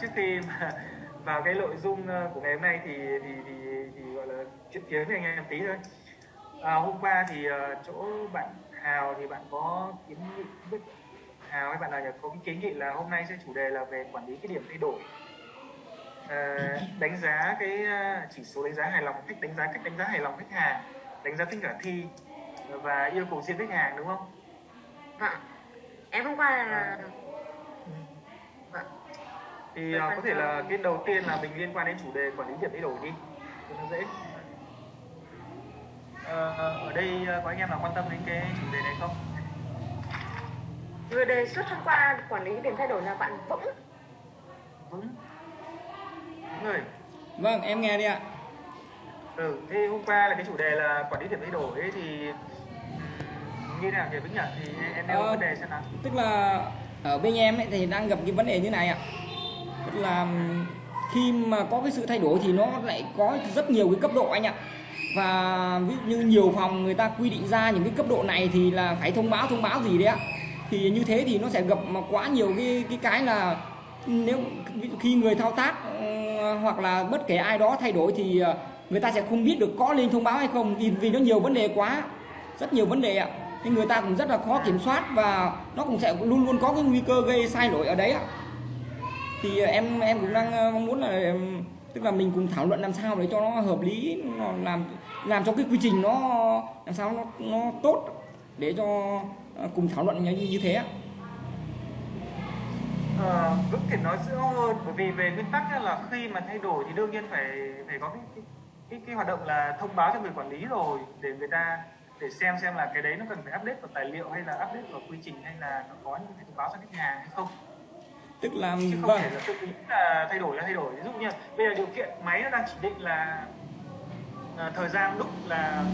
trước khi mà vào cái nội dung ờ, của ngày hôm nay thì thì thì, thì gọi là chuyện kiến với anh em tí thôi à, hôm qua thì ờ, chỗ bạn Hào thì bạn có kiến nghị với Hào hay bạn nào có cái kiến nghị là hôm nay sẽ chủ đề là về quản lý cái điểm thay đổi Ờ, đánh giá cái chỉ số đánh giá hài lòng cách đánh giá cách đánh giá hài lòng khách hàng đánh giá tính khả thi và yêu cầu riêng khách hàng đúng không? Vâng. Em hôm qua là vâng. Thì uh, có thể là cái đầu tiên là mình liên quan đến chủ đề quản lý điểm thay đổi đi cho nó dễ Ờ, ở đây uh, có anh em nào quan tâm đến cái chủ đề này không Người đề xuất hôm qua quản lý điểm thay đổi là bạn Vững. vững người Vâng, em nghe đi ạ. ừ thế hôm qua là cái chủ đề là quản lý điểm thay đổi ấy thì như nào nhỉ vững nhỉ thì em nêu Ờ, vấn đề xem nào Tức là ở bên em ấy thì đang gặp cái vấn đề như này ạ. Là khi mà có cái sự thay đổi thì nó lại có rất nhiều cái cấp độ anh ạ. Và ví dụ như nhiều phòng người ta quy định ra những cái cấp độ này thì là phải thông báo thông báo gì đấy ạ. Thì như thế thì nó sẽ gặp mà quá nhiều cái cái cái là nếu khi người thao tác hoặc là bất kể ai đó thay đổi thì ờ, người ta sẽ không biết được có lên thông báo hay không vì vì nó nhiều vấn đề quá, rất nhiều vấn đề ạ nên người ta cũng rất là khó kiểm soát và nó cũng sẽ luôn luôn có cái nguy cơ gây sai lỗi ở đấy ạ thì ờ, em em cũng đang ờ, mong muốn là tức là mình cùng thảo luận làm sao để cho nó hợp lý nó làm làm cho cái quy trình nó làm sao nó nó tốt để cho ờ, cùng thảo luận như, như thế ạ. Ờ, Vững thì nói rõ hơn bởi vì về nguyên tắc là khi mà thay đổi thì đương nhiên phải phải có cái cái, cái, cái hoạt động là thông báo cho người quản lý rồi để người ta để xem xem là cái đấy nó cần phải update vào tài liệu hay là update vào quy trình hay là nó có những cái thông báo cho khách hàng hay không tức là chứ không vâng. thể là tự ý là thay đổi là thay đổi. Ví dụ như bây giờ điều kiện máy nó đang chỉ định là ờ, thời gian đúc là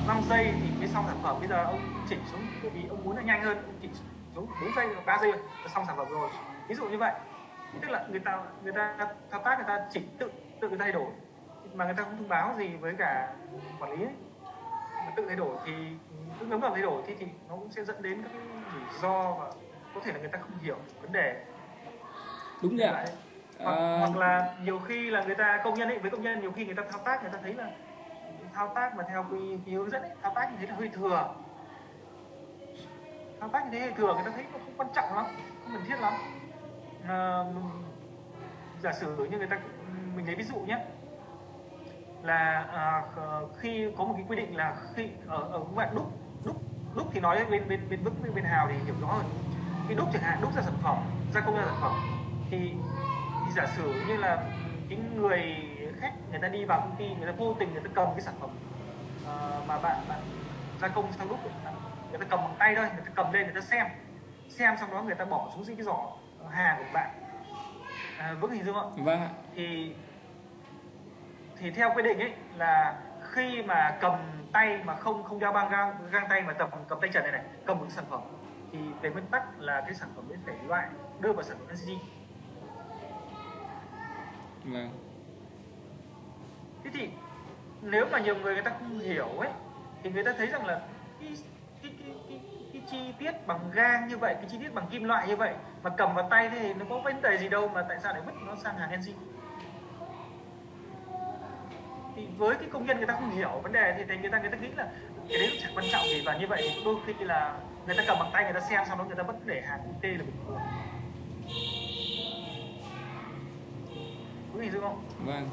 uh, 5 giây thì mới xong sản phẩm. Bây giờ ông chỉnh xuống bởi vì ông muốn là nhanh hơn ông chỉnh xuống 4 giây hoặc 3 giây là xong sản phẩm rồi. Ví dụ như vậy. Tức là người ta người ta thao tác người ta chỉnh tự tự thay đổi. Mà người ta không thông báo gì với cả quản lý ấy. mà tự thay đổi thì cứ ngấm vào thay đổi thì thì nó cũng sẽ dẫn đến các cái rủi ro và có thể là người ta không hiểu vấn đề. Đúng rồi ạ. hoặc, Ờ, hoặc là nhiều khi là người ta công nhân ấy với công nhân nhiều khi người ta thao tác người ta thấy là thao tác mà theo quy, quy hướng dẫn ấy, thao tác như thế là hơi thừa. Thao tác như thế hơi thừa người ta thấy nó không quan trọng lắm không cần thiết lắm. À, giả sử như người ta mình lấy ví dụ nhé. Là à, kh- khi có một cái quy định là khi ở ở các bạn đúc đúc đúc thì nói bên bên bên vững bên, bên hào thì hiểu rõ hơn khi đúc chẳng hạn đúc ra sản phẩm gia công ra sản phẩm thì, thì giả sử như là cái người khách người ta đi vào công ty người ta vô tình người ta cầm cái sản phẩm ờ, mà bạn bạn gia công xong đúc người ta cầm bằng tay thôi người ta cầm lên người ta xem xem xong đó người ta bỏ xuống dưới cái giỏ hàng của bạn. À, vững hình dung không? Vâng ạ. Thì thì theo quy định ấy là khi mà cầm tay mà không không đeo băng gang, găng tay mà cầm cầm tay trần này này cầm một cái sản phẩm thì về nguyên tắc là cái sản phẩm ấy phải loại đưa vào sản phẩm NCG vâng. Thế thì nếu mà nhiều người người ta không hiểu ấy thì người ta thấy rằng là cái cái cái, cái, cái chi tiết bằng gang như vậy cái chi tiết bằng kim loại như vậy mà cầm vào tay thì nó có vấn đề gì đâu mà tại sao lại vứt nó sang hàng NG thì với cái công nhân người ta không hiểu vấn đề thì người ta người ta nghĩ là cái đấy nó chẳng quan trọng gì và như vậy đôi khi là người ta cầm bằng tay người ta xem sau đó người ta vẫn để hàng T là bình thường. Có hình dung không? Vâng.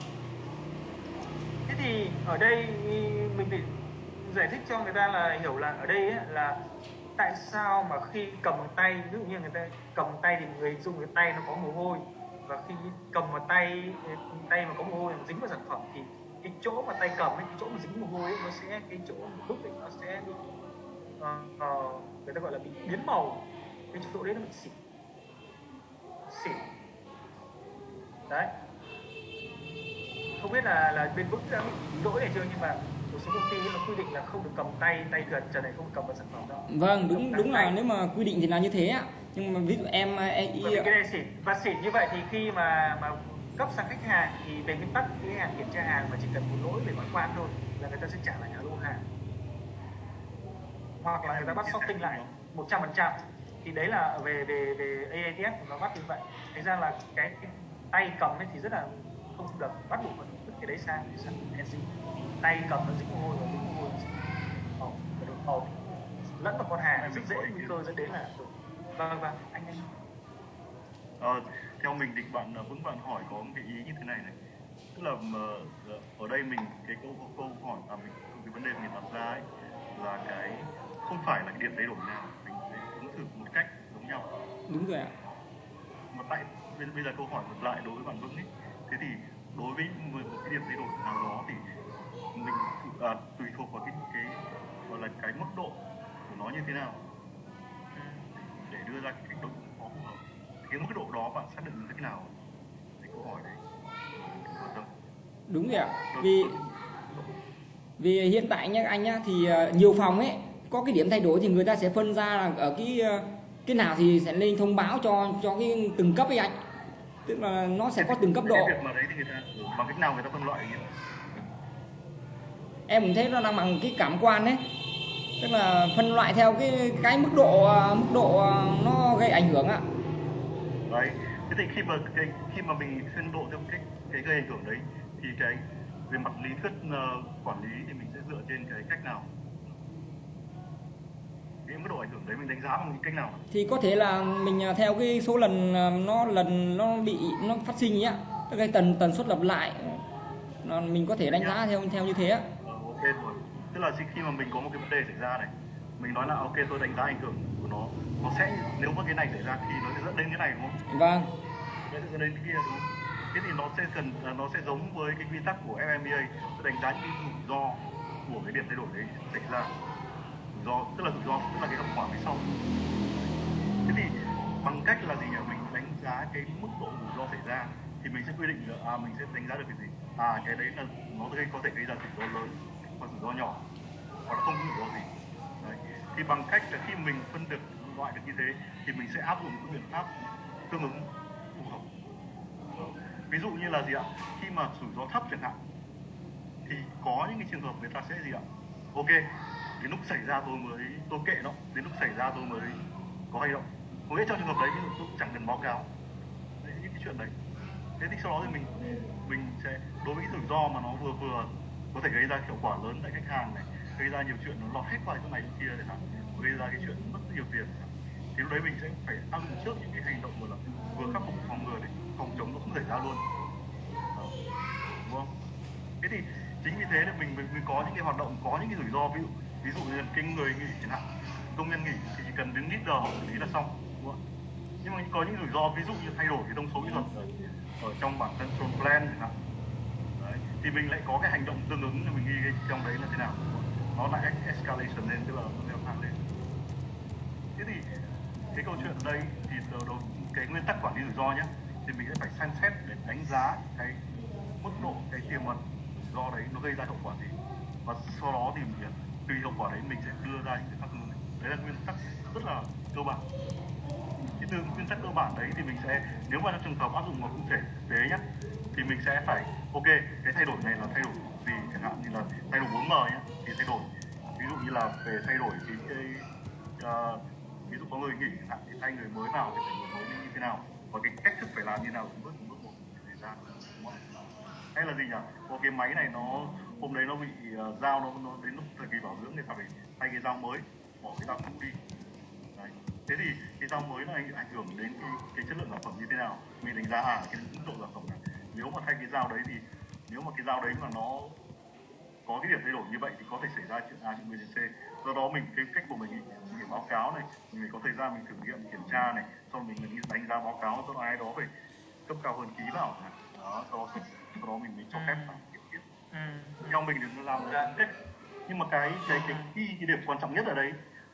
Thế thì ở đây mình phải giải thích cho người ta là hiểu là ở đây ấy, là tại sao mà khi cầm bằng tay ví dụ như người ta cầm bằng tay thì người dùng cái tay nó có mồ hôi và khi cầm vào tay tay mà có mồ hôi mà dính vào sản phẩm thì cái chỗ mà tay cầm ấy, cái chỗ mà dính mồ hôi ấy, nó sẽ cái chỗ đúc ấy, nó sẽ bị ờ, ờ, người ta gọi là bị biến màu. Cái chỗ đấy nó bị xỉn. Xỉn. Đấy. Không biết là là bên vững đã bị lỗi này chưa nhưng mà một số công ty nó quy định là không được cầm tay tay gần trần này không được cầm vào sản phẩm đâu. Vâng đúng Cầm đúng là nếu mà quy định thì là như thế ạ. Nhưng mà ví dụ em em vì cái này xỉn. Và xỉn như vậy thì khi mà mà cấp sang khách hàng thì về nguyên tắc khách hàng kiểm tra hàng mà chỉ cần một lỗi về ngoại quan thôi là người ta sẽ trả lại cả lô hàng hoặc là người ta bắt sorting lại 100% thì đấy là về về về AATF nó bắt như vậy. Thành ra là cái, tay cầm ấy thì rất là không được bắt buộc phải vứt cái đấy sang sang NC tay cầm nó dính mồ hôi và dính mồ hôi màu. Màu lẫn vào con hàng rất dễ nguy cơ dẫn đến là vâng vâng anh anh Ờ, theo mình thì bạn ờ, Vững bạn hỏi có một cái ý như thế này này. Tức là ờ, ở đây mình cái câu câu hỏi à mình cái vấn đề mình đặt ra ấy là cái không phải là cái điểm thay đổi nào mình ứng xử một cách giống nhau. Đúng rồi ạ. Mà tại bây, giờ câu hỏi ngược lại đối với bạn Vững ấy. Thế thì đối với một một cái điểm thay đổi nào đó thì mình à, tùy thuộc vào cái cái gọi là cái mức độ của nó như thế nào. Để đưa ra cái đối phó phù hợp. Cái mức độ đó bạn xác định như thế nào? Thì câu hỏi đấy đúng rồi ạ. Vì vì hiện tại nhá anh nhá thì ờ, nhiều phòng ấy có cái điểm thay đổi thì người ta sẽ phân ra là ở cái ờ, cái nào thì sẽ lên thông báo cho cho cái từng cấp ấy anh. Tức là nó sẽ có từng cấp độ. Cái việc mà đấy thì người ta ừ, bằng cách nào người ta phân loại như em cũng thấy nó đang bằng cái cảm quan đấy. Tức là phân loại theo cái cái mức độ ờ, mức độ ờ, nó gây ảnh hưởng ạ. Đấy. Thế thì khi mà cái khi mà mình phân độ theo cách cái gây ảnh hưởng đấy thì cái về mặt lý thuyết ờ, quản lý thì mình sẽ dựa trên cái cách nào cái mức độ ảnh hưởng đấy mình đánh giá bằng cách nào? Thì có thể là mình à, theo cái số lần à, nó lần nó bị nó phát sinh ấy ạ tức cái tần tần suất lặp lại. Nó, mình có thể đánh giá theo theo như thế ạ Ờ, ok rồi. Tức là khi mà mình có một cái vấn đề xảy ra này mình nói là ok tôi đánh giá ảnh hưởng của nó nó sẽ nếu mà cái này xảy ra thì nó sẽ dẫn đến cái này đúng không? Vâng. Nó sẽ dẫn đến cái kia đúng không? Thế thì nó sẽ cần à, nó sẽ giống với cái quy tắc của FMBA tôi đánh giá những rủi ro của cái điểm thay đổi đấy xảy ra rủi ro, tức là rủi ro, tức là cái hậu quả phía sau. Thế thì bằng cách là gì nhỉ? Mình đánh giá cái mức độ rủi ro xảy ra thì mình sẽ quy định được à mình sẽ đánh giá được cái gì? À cái đấy là nó gây, có thể gây ra rủi ro lớn hoặc rủi ro nhỏ, hoặc là không có rủi ro gì. Đấy. thì bằng cách là khi mình phân được loại được như thế thì mình sẽ áp dụng những biện pháp tương ứng phù hợp. Ví dụ như là gì ạ? Khi mà rủi ro thấp chẳng hạn, thì có những cái trường hợp người ta sẽ gì ạ? Ok đến lúc xảy ra tôi mới tôi kệ nó. Đến lúc xảy ra tôi mới có hành động. Có nghĩa trong trường hợp đấy ví dụ tôi chẳng cần báo cáo. Đấy, những cái chuyện đấy. Thế thì sau đó thì mình mình sẽ đối với cái rủi ro mà nó vừa vừa có thể gây ra hiệu quả lớn tại khách hàng này gây ra nhiều chuyện nó lọt hết qua chỗ này chỗ kia để làm gây ra cái chuyện mất rất nhiều tiền thì lúc đấy mình sẽ phải áp dụng trước những cái hành động vừa là vừa khắc phục phòng ngừa để phòng chống nó không xảy ra luôn. Đúng không? Thế thì chính vì thế là mình mình, mình có những cái hoạt động có những cái rủi ro. Ví dụ ví dụ như cái người nghỉ chẳng hạn công nhân nghỉ thì chỉ cần đến ít giờ xử lý là xong đúng không? nhưng mà có những rủi ro ví dụ như thay đổi cái thông số kỹ thuật ở, ở trong bản control plan chẳng hạn đấy. thì mình lại có cái hành động tương ứng thì mình ghi cái trong đấy là thế nào nó lại escalation lên tức là nó leo thang lên thế thì cái câu chuyện ở đây thì đầu, đầu cái nguyên tắc quản lý rủi ro nhé thì mình sẽ phải xem xét để đánh giá cái mức độ cái tiềm ẩn do đấy nó gây ra hậu quả gì và sau đó thì mình, tùy hiệu quả đấy mình sẽ đưa ra những cái phát ngôn đấy là nguyên tắc rất là cơ bản. Cái từ nguyên tắc cơ bản đấy thì mình sẽ nếu mà trong trường hợp áp dụng vào cụ thể thực tế nhé thì mình sẽ phải ok cái thay đổi này là thay đổi gì chẳng hạn như là thay đổi 4M nhé thì thay đổi. Ví dụ như là về thay đổi cái, cái uh, ví dụ có người nghỉ chẳng hạn thì thay người mới vào thì phải người mới như thế nào và cái cách thức phải làm như nào từng bước từng bước một để ra hay là gì nhỉ? Có cái máy này nó hôm đấy nó bị uh, dao nó, nó đến lúc thời kỳ bảo dưỡng thì phải thay cái dao mới bỏ cái dao cũ đi. Đấy. thế thì cái dao mới nó ảnh, hưởng đến cái, cái chất lượng sản phẩm như thế nào? Mình đánh giá à cái mức độ sản phẩm này. Nếu mà thay cái dao đấy thì nếu mà cái dao đấy mà nó có cái điểm thay đổi như vậy thì có thể xảy ra chuyện A chuyện B chuyện C. Do đó mình cái cách của mình để mình phải báo cáo này mình phải có thời gian mình thử nghiệm kiểm tra này sau mình mình đánh giá báo cáo cho ai đó phải cấp cao hơn ký vào đó sau đó, sau đó mình mới cho phép. vào ừ. theo mình nó làm là cách nhưng mà cái cái cái cái, cái điểm quan trọng nhất ở đây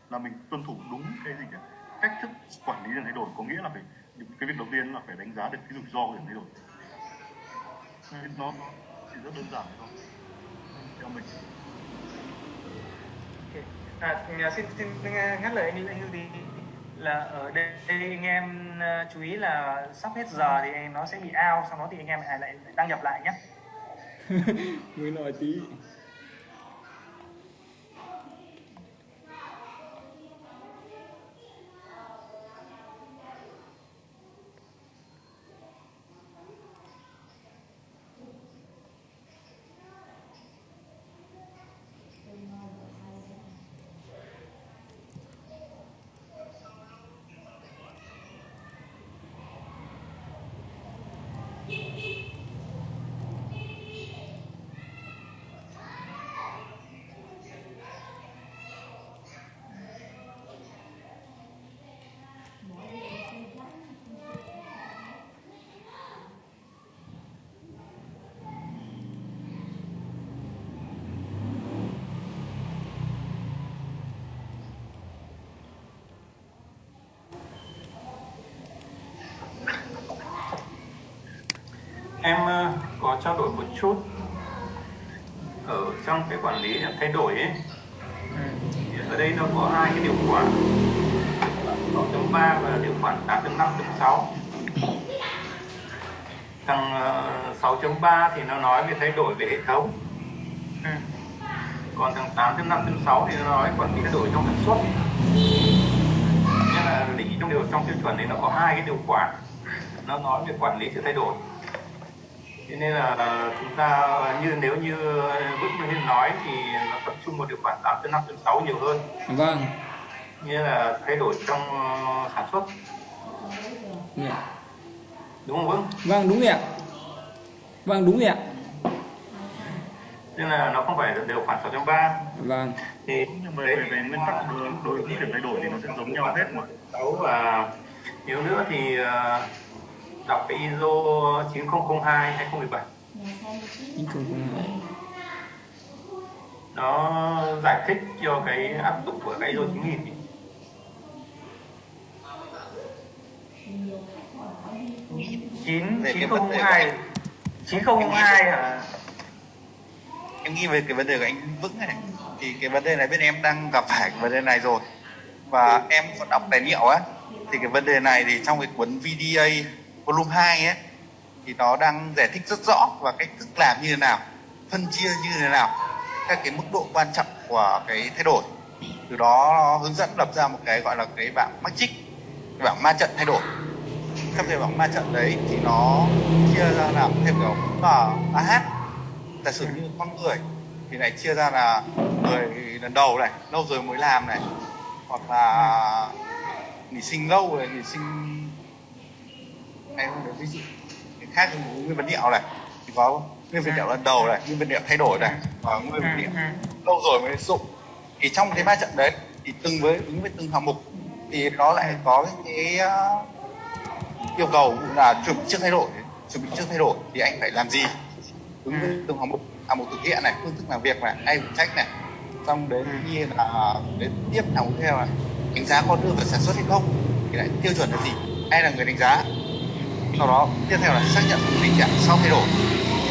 là mình tuân thủ đúng cái gì cả cách thức quản lý điểm thay đổi có nghĩa là phải cái việc đầu tiên là phải đánh giá được cái rủi ro của điểm thay đổi Ừ. nó chỉ rất đơn giản thôi theo mình. À, nhà xin xin ngắt lời anh anh Hưng thì là ở đây, đây anh em ờ, chú ý là sắp hết giờ thì nó sẽ bị out sau đó thì anh em lại lại đăng nhập lại nhé mới nói tí. Em ờ, có trao đổi một chút ở trong cái quản lý thay đổi ấy. Thì ở đây nó có hai cái điều khoản. 6.3 và điều khoản 8.5.6 thằng ờ, 6.3 thì nó nói về thay đổi về hệ thống. Còn thằng 8.5.6 thì nó nói quản lý thay đổi trong sản xuất nên là lý trong điều trong tiêu chuẩn này nó có hai cái điều khoản. Nó nói về quản lý sự thay đổi thế nên là chúng ta như nếu như Vững như nói thì nó tập trung vào điều khoản 8.5.6 nhiều hơn. Vâng. Như là thay đổi trong ờ, sản xuất. Dạ. đúng không Vững? vâng đúng rồi ạ. Vâng đúng rồi ạ. Nên là nó không phải là điều khoản 6.3 vâng. Thì nhưng mà về, về nguyên tắc đối, với điểm thay đổi thì nó sẽ giống nhau hết mà. 6 và nếu nữa thì ờ, đọc cái ISO 9002 2017 chính không không hại. nó giải thích cho cái áp dụng của cái ISO 9000 ý. chín chín không hai chín không hai hả em nghĩ về cái vấn đề của anh Vững này thì cái vấn đề này bên em đang gặp phải cái vấn đề này rồi và em có đọc tài liệu á thì cái vấn đề này thì trong cái cuốn VDA volume 2 ấy, thì nó đang giải thích rất rõ và cách thức làm như thế nào, phân chia như thế nào, các cái mức độ quan trọng của cái thay đổi. Từ đó nó hướng dẫn lập ra một cái gọi là cái bảng matrix, cái bảng ma trận thay đổi. Trong cái bảng ma trận đấy thì nó chia ra làm theo kiểu là AH giả sử như con người thì lại chia ra là người lần đầu này, lâu rồi mới làm này. Hoặc là nghỉ sinh lâu rồi, nghỉ sinh em không được ví dụ cái khác thì nguyên vật liệu này. Thì có nguyên vật liệu lần đầu này nguyên vật liệu thay đổi này và nguyên vật liệu lâu rồi mới dụng thì trong cái ba trận đấy thì từng với ứng với từng hạng mục thì nó lại có cái uh, yêu cầu là chuẩn bị trước thay đổi. Chuẩn bị trước thay đổi thì anh phải làm gì? Ứng với từng hạng mục hạng mục thực hiện này phương thức làm việc này ai phụ trách này. Xong đến như là đến tiếp hạng mục theo này đánh giá có đưa vào sản xuất hay không thì lại tiêu chuẩn là gì? Ai là người đánh giá sau đó tiếp theo là xác nhận tình trạng sau thay đổi.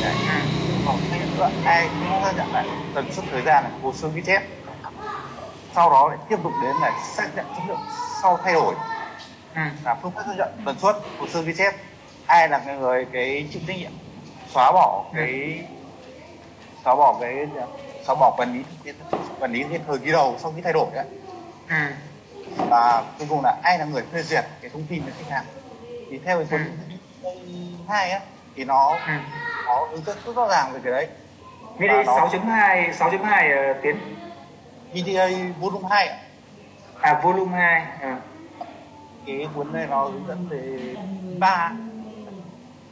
Đấy. Ừ. Xác nhận nữa. Ai cũng xác nhận lại tần suất thời gian hồ sơ ghi chép. Sau đó lại tiếp tục đến là xác nhận chất lượng sau thay đổi. Ừ. Là phương pháp xác nhận tần suất hồ sơ ghi chép. Ai là người cái chịu trách nhiệm? Xóa bỏ ừ. cái xóa bỏ cái xóa bỏ quản lý quản lý cái thời kỳ đầu sau khi thay đổi đấy. Và cuối cùng là ai là người phê duyệt cái thông tin với khách hàng? Thì theo cái ừ. 2 á thì nó ừ. nó hướng dẫn rất rõ ràng về cái đấy mini 6.2 6.2 uh, tiến VDA volume 2 à volume 2 à. cái cuốn này nó hướng dẫn về ba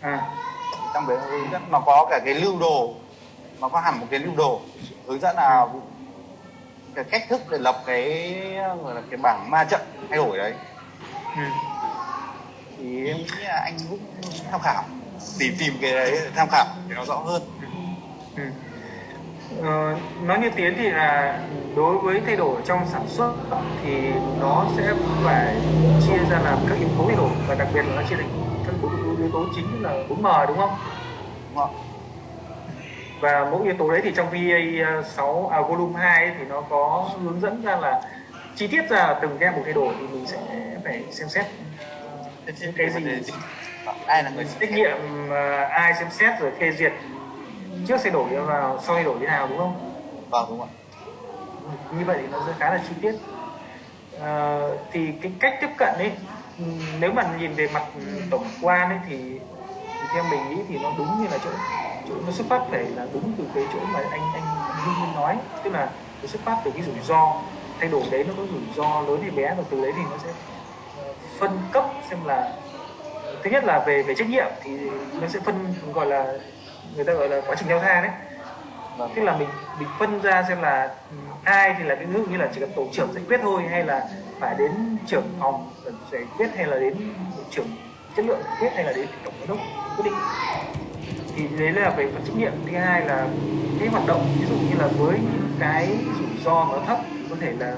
à. trong đấy hướng dẫn nó có cả cái lưu đồ nó có hẳn một cái lưu đồ hướng dẫn là cái cách thức để lập cái gọi là cái bảng ma trận thay đổi đấy ừ thì em nghĩ là anh cũng tham khảo tìm tìm cái đấy tham khảo để nó rõ hơn Ừ. Ờ, nói như tiến thì là đối với thay đổi trong sản xuất thì nó sẽ phải chia ra làm các yếu tố thay đổi và đặc biệt là nó chia thành các yếu tố chính là 4M đúng không? đúng không Và mỗi yếu tố đấy thì trong VA 6 à, volume 2 ấy, thì nó có hướng dẫn ra là chi tiết ra từng cái mục thay đổi thì mình sẽ phải xem xét Những cái gì ai là người trách nhiệm ờ, ai xem xét rồi phê duyệt trước thay đổi vào sau thay đổi thế nào đúng không? vâng đúng rồi. Như vậy thì nó sẽ khá là chi tiết. Ờ, thì cái cách tiếp cận ấy ừm, nếu mà nhìn về mặt tổng quan ấy thì, thì theo mình nghĩ thì nó đúng như là chỗ chỗ nó xuất phát phải là đúng từ cái chỗ mà anh anh Hưng nói. Tức là nó xuất phát từ cái rủi ro thay đổi đấy nó có rủi ro lớn hay bé và từ đấy thì nó sẽ phân cấp xem là thứ nhất là về về trách nhiệm thì nó sẽ phân gọi là người ta gọi là quá trình leo thang đấy. Vâng. Tức là mình mình phân ra xem là ừ, ai thì là cái ví dụ như là chỉ cần tổ trưởng giải quyết thôi hay là phải đến trưởng phòng giải quyết hay là đến trưởng chất lượng giải quyết hay là đến tổng giám đốc quyết định. Thì đấy là về phần trách nhiệm. Thứ hai là cái hoạt động ví dụ như là với những cái rủi ro nó thấp có thể là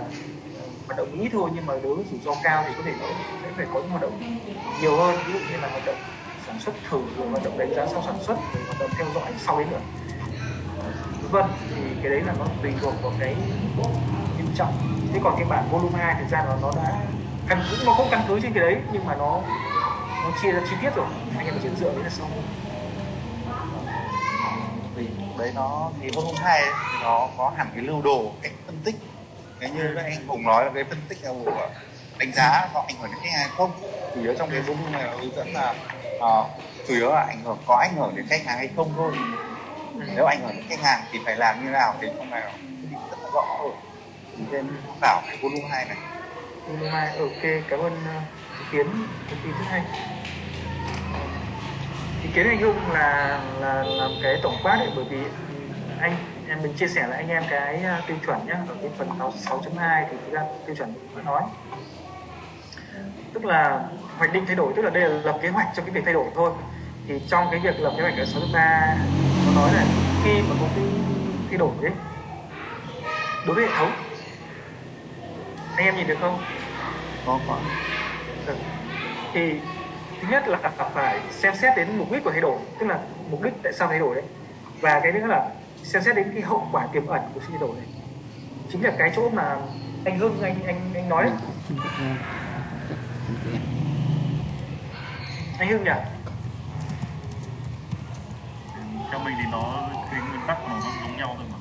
hoạt động ít thôi nhưng mà đối với rủi ro cao thì có thể nó sẽ phải có những hoạt động nhiều hơn. Ví dụ như là hoạt động sản xuất thử rồi hoạt động đánh giá sau sản xuất rồi hoạt động theo dõi sau đấy nữa. Vân thì cái đấy là nó tùy thuộc vào cái nghiêm trọng. Thế còn cái bản volume 2 thực ra nó nó đã căn cứ nó không căn cứ trên cái đấy nhưng mà nó nó chia ra chi tiết rồi. Anh em chỉ dựa đấy là xong vì đấy nó thì volume 2 ấy, thì nó có hẳn cái lưu đồ cách phân tích thế như các anh Hùng nói là cái phân tích là của đánh giá có ảnh hưởng đến khách hàng không? Chủ yếu trong cái volume này là hướng dẫn là uh, chủ yếu là ảnh hưởng có ảnh hưởng đến khách hàng hay không thôi. Nếu ảnh hưởng đến khách hàng thì phải làm như nào thì trong này rất là rõ rồi thì trên tham cái volume hai này. Volume hai ok cảm ơn ờ, ý kiến thông tin rất hay. Ý kiến anh Hưng là là làm cái tổng quát ấy bởi vì anh em mình chia sẻ lại anh em cái uh, tiêu chuẩn nhé ở cái phần 6.2 thì thực ra tiêu chuẩn vẫn nói. Tức là hoạch định thay đổi tức là đây là lập kế hoạch cho cái việc thay đổi thôi. Thì trong cái việc lập kế hoạch ở 6.3 nó nói là khi mà có cái thay đổi đấy đối với hệ thống anh em nhìn được không? Có có. Ừ. thì thứ nhất là phải xem xét đến mục đích của thay đổi tức là mục đích tại sao thay đổi đấy. Và cái nữa là xem xét đến cái hậu quả tiềm ẩn của sự thay đổi này. Chính là cái chỗ mà anh Hưng anh anh anh nói đấy. anh Hưng nhỉ? Theo mình thì nó cái nguyên tắc nó nó giống nhau thôi mà.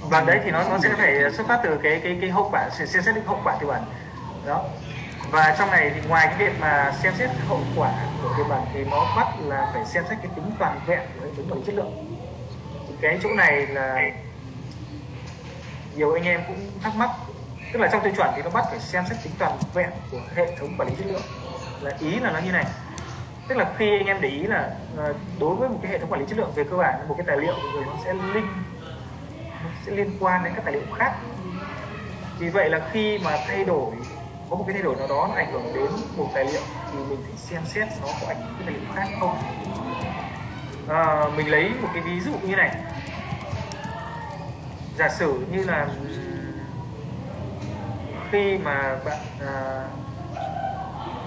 Và đấy thì nó nó sẽ phải xuất phát từ cái cái cái hậu quả xem xét đến hậu quả tiềm ẩn. Đó. Và trong này thì ngoài cái việc mà xem xét hậu quả của tiềm ẩn thì nó bắt là phải xem xét cái tính toàn vẹn của hệ thống quản lý chất lượng cái chỗ này là nhiều anh em cũng thắc mắc. Tức là trong tiêu chuẩn thì nó bắt phải xem xét tính toàn vẹn của hệ thống quản lý chất lượng. Là ý là nó như này. Tức là khi anh em để ý là ờ, đối với một cái hệ thống quản lý chất lượng về cơ bản một cái tài liệu rồi nó sẽ link nó sẽ liên quan đến các tài liệu khác. Vì vậy là khi mà thay đổi có một cái thay đổi nào đó nó ảnh hưởng đến một tài liệu thì mình phải xem xét nó có ảnh hưởng đến tài liệu khác không. À, mình lấy một cái ví dụ như này giả sử như là khi mà bạn à,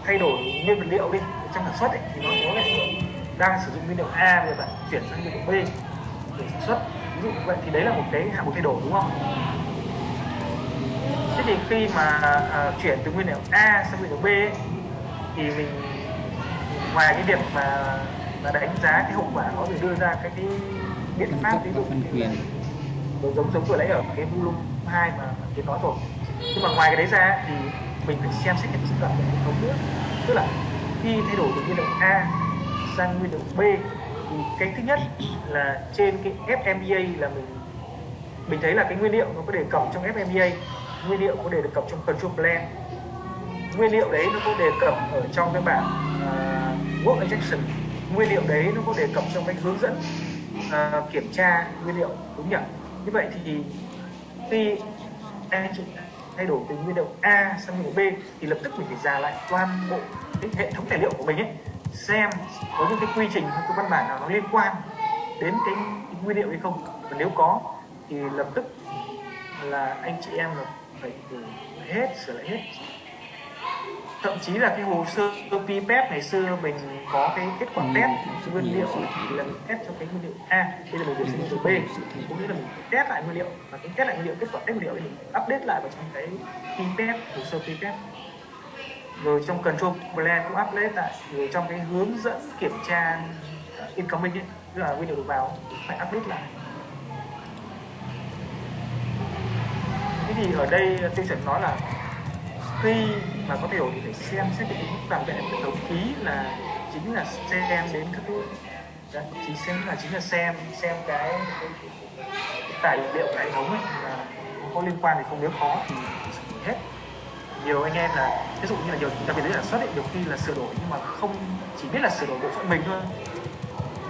thay đổi nguyên vật liệu đi trong sản xuất ấy, thì nó có là đang sử dụng nguyên liệu A rồi bạn chuyển sang nguyên liệu B để sản xuất. Ví dụ như vậy thì đấy là một cái hạng mục thay đổi đúng không? Thế thì khi mà à, chuyển từ nguyên liệu A sang nguyên liệu B ấy, thì mình ngoài cái việc mà mà đánh giá cái hậu quả nó thể đưa ra các cái biện pháp ví dụ phân như quyền giống giống giống vừa nãy ở cái volume 2 mà tiến nói rồi. Nhưng mà ngoài cái đấy ra thì mình phải xem xét cái sự cần của hệ thống nữa tức là khi thay đổi từ nguyên liệu A sang nguyên liệu B thì cái thứ nhất là trên cái FMEA là mình mình thấy là cái nguyên liệu nó có đề cập trong FMEA nguyên liệu có đề cập trong control plan nguyên liệu đấy nó có đề cập ở trong cái bảng uh, work injection. Nguyên liệu đấy nó có đề cập trong cái hướng dẫn uh, kiểm tra nguyên liệu đúng nhỉ? Như vậy thì khi anh chị thay đổi từ nguyên liệu A sang nguyên liệu B thì lập tức mình phải giả lại toàn bộ cái hệ thống tài liệu của mình ấy xem có những cái quy trình hay cái văn bản nào nó liên quan đến cái, cái nguyên liệu hay không. Và nếu có thì lập tức là anh chị em là phải phải hết sửa lại hết thậm chí là cái hồ sơ PPEP ngày xưa mình có cái kết quả test nguyên liệu là mình test cho cái nguyên liệu A bây giờ mình điều sang nguyên liệu B. cũng nghĩa là mình test lại nguyên liệu và cái test lại nguyên liệu kết quả test nguyên liệu thì mình update lại vào trong cái PPEP hồ sơ PPEP rồi trong control plan cũng update lại rồi trong cái hướng dẫn kiểm tra incoming ấy, tức là nguyên liệu được vào phải update lại. Thế thì ở đây tiêu chuẩn nói là khi mà có thay đổi thì phải xem xét cái tính toàn vẹn hệ thống khí là chính là xem đến các cái chỉ xem là chính là xem xem cái, cái, cái, cái tài liệu của hệ thống ấy là có liên quan thì không nếu khó thì hết. Nhiều anh em là ví dụ như là nhiều đặc biệt là sản xuất ấy, nhiều khi là sửa đổi nhưng mà không chỉ biết là sửa đổi bộ phận mình thôi.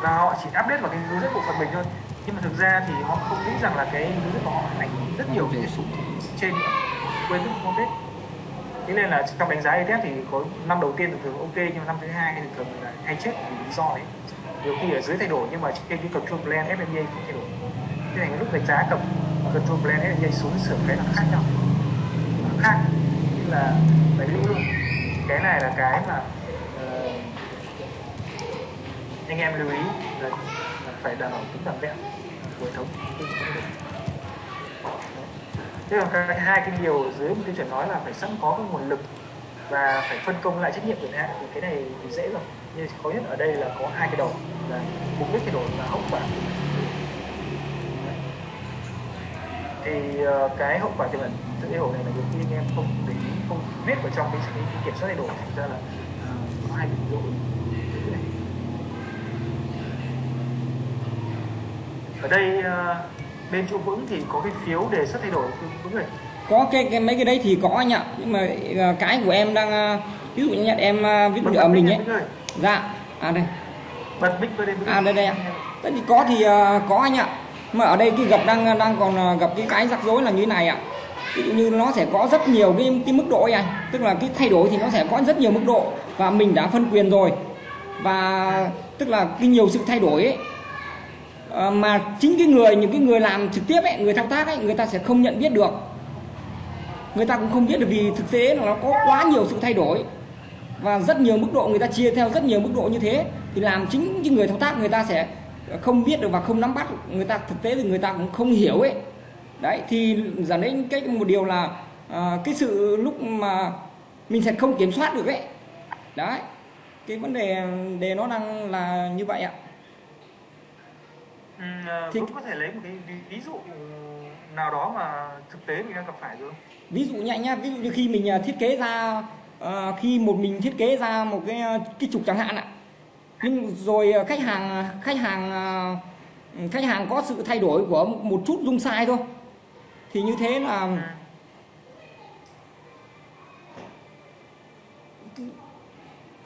Và họ chỉ update vào cái hướng dẫn bộ phận mình thôi. Nhưng mà thực ra thì họ không nghĩ rằng là cái hướng dẫn của họ ảnh hưởng rất nhiều đến sụp trên quên mất không biết thế nên là trong đánh giá ETF thì có năm đầu tiên thường thường ok nhưng mà năm thứ hai thì thường là hay chết vì lý do đấy nhiều khi ở dưới thay đổi nhưng mà trên cái control plan FMA không thay đổi. Thế này lúc đánh giá cầm control plan FMA xuống sửa cái là khác nhau. Nó khác như là đấy lũ luôn. Cái này là cái mà uh, anh em lưu ý là, là phải đảm bảo tính toàn vẹn của hệ thống thế còn cái hai cái điều dưới một tiêu chuẩn nói là phải sẵn có cái nguồn lực và phải phân công lại trách nhiệm của hạn thì cái này thì dễ rồi nhưng khó nhất ở đây là có hai cái đầu là mục đích thay đổi và hậu quả. Thì ờ, cái hậu quả tiềm ẩn sự thay đổi này là nhiều khi anh em không để ý không biết vào trong cái, cái, cái kiểm soát thay đổi thành ra là ờ, có hai cái lỗi ở đây uh, bên chỗ vững thì có cái phiếu đề xuất thay đổi vững này có cái, cái mấy cái đấy thì có anh ạ. Nhưng mà uh, cái của em đang uh, ví dụ như em uh, viết ở mình ấy. Dạ. À đây. Bật mic à đây đây ạ. Tất thì có thì uh, có anh ạ. Mà ở đây cái gặp đang đang còn gặp cái cái rắc rối là như thế này ạ. Ví dụ như nó sẽ có rất nhiều cái cái mức độ ấy anh. Tức là cái thay đổi thì nó sẽ có rất nhiều mức độ. Và mình đã phân quyền rồi. Và tức là cái nhiều sự thay đổi ấy à, mà chính cái người những cái người làm trực tiếp ấy người thao tác ấy người ta sẽ không nhận biết được. Người ta cũng không biết được vì thực tế là nó có quá nhiều sự thay đổi. Và rất nhiều mức độ người ta chia theo rất nhiều mức độ như thế thì làm chính cái người thao tác người ta sẽ không biết được và không nắm bắt. Người ta thực tế thì người ta cũng không hiểu ấy. Đấy thì dẫn đến cái một điều là à, cái sự lúc mà mình sẽ không kiểm soát được ấy. Đấy cái vấn đề đề nó đang là như vậy ạ ừ, thì có thể lấy một cái ví, ví dụ nào đó mà thực tế mình đang gặp phải được không ví dụ nhẹ nhá ví dụ như khi mình à, thiết kế ra uh, khi một mình thiết kế ra một cái cái trục chẳng hạn ạ. Nhưng rồi khách hàng khách hàng khách hàng có sự thay đổi của một chút dung sai thôi. Thì như thế là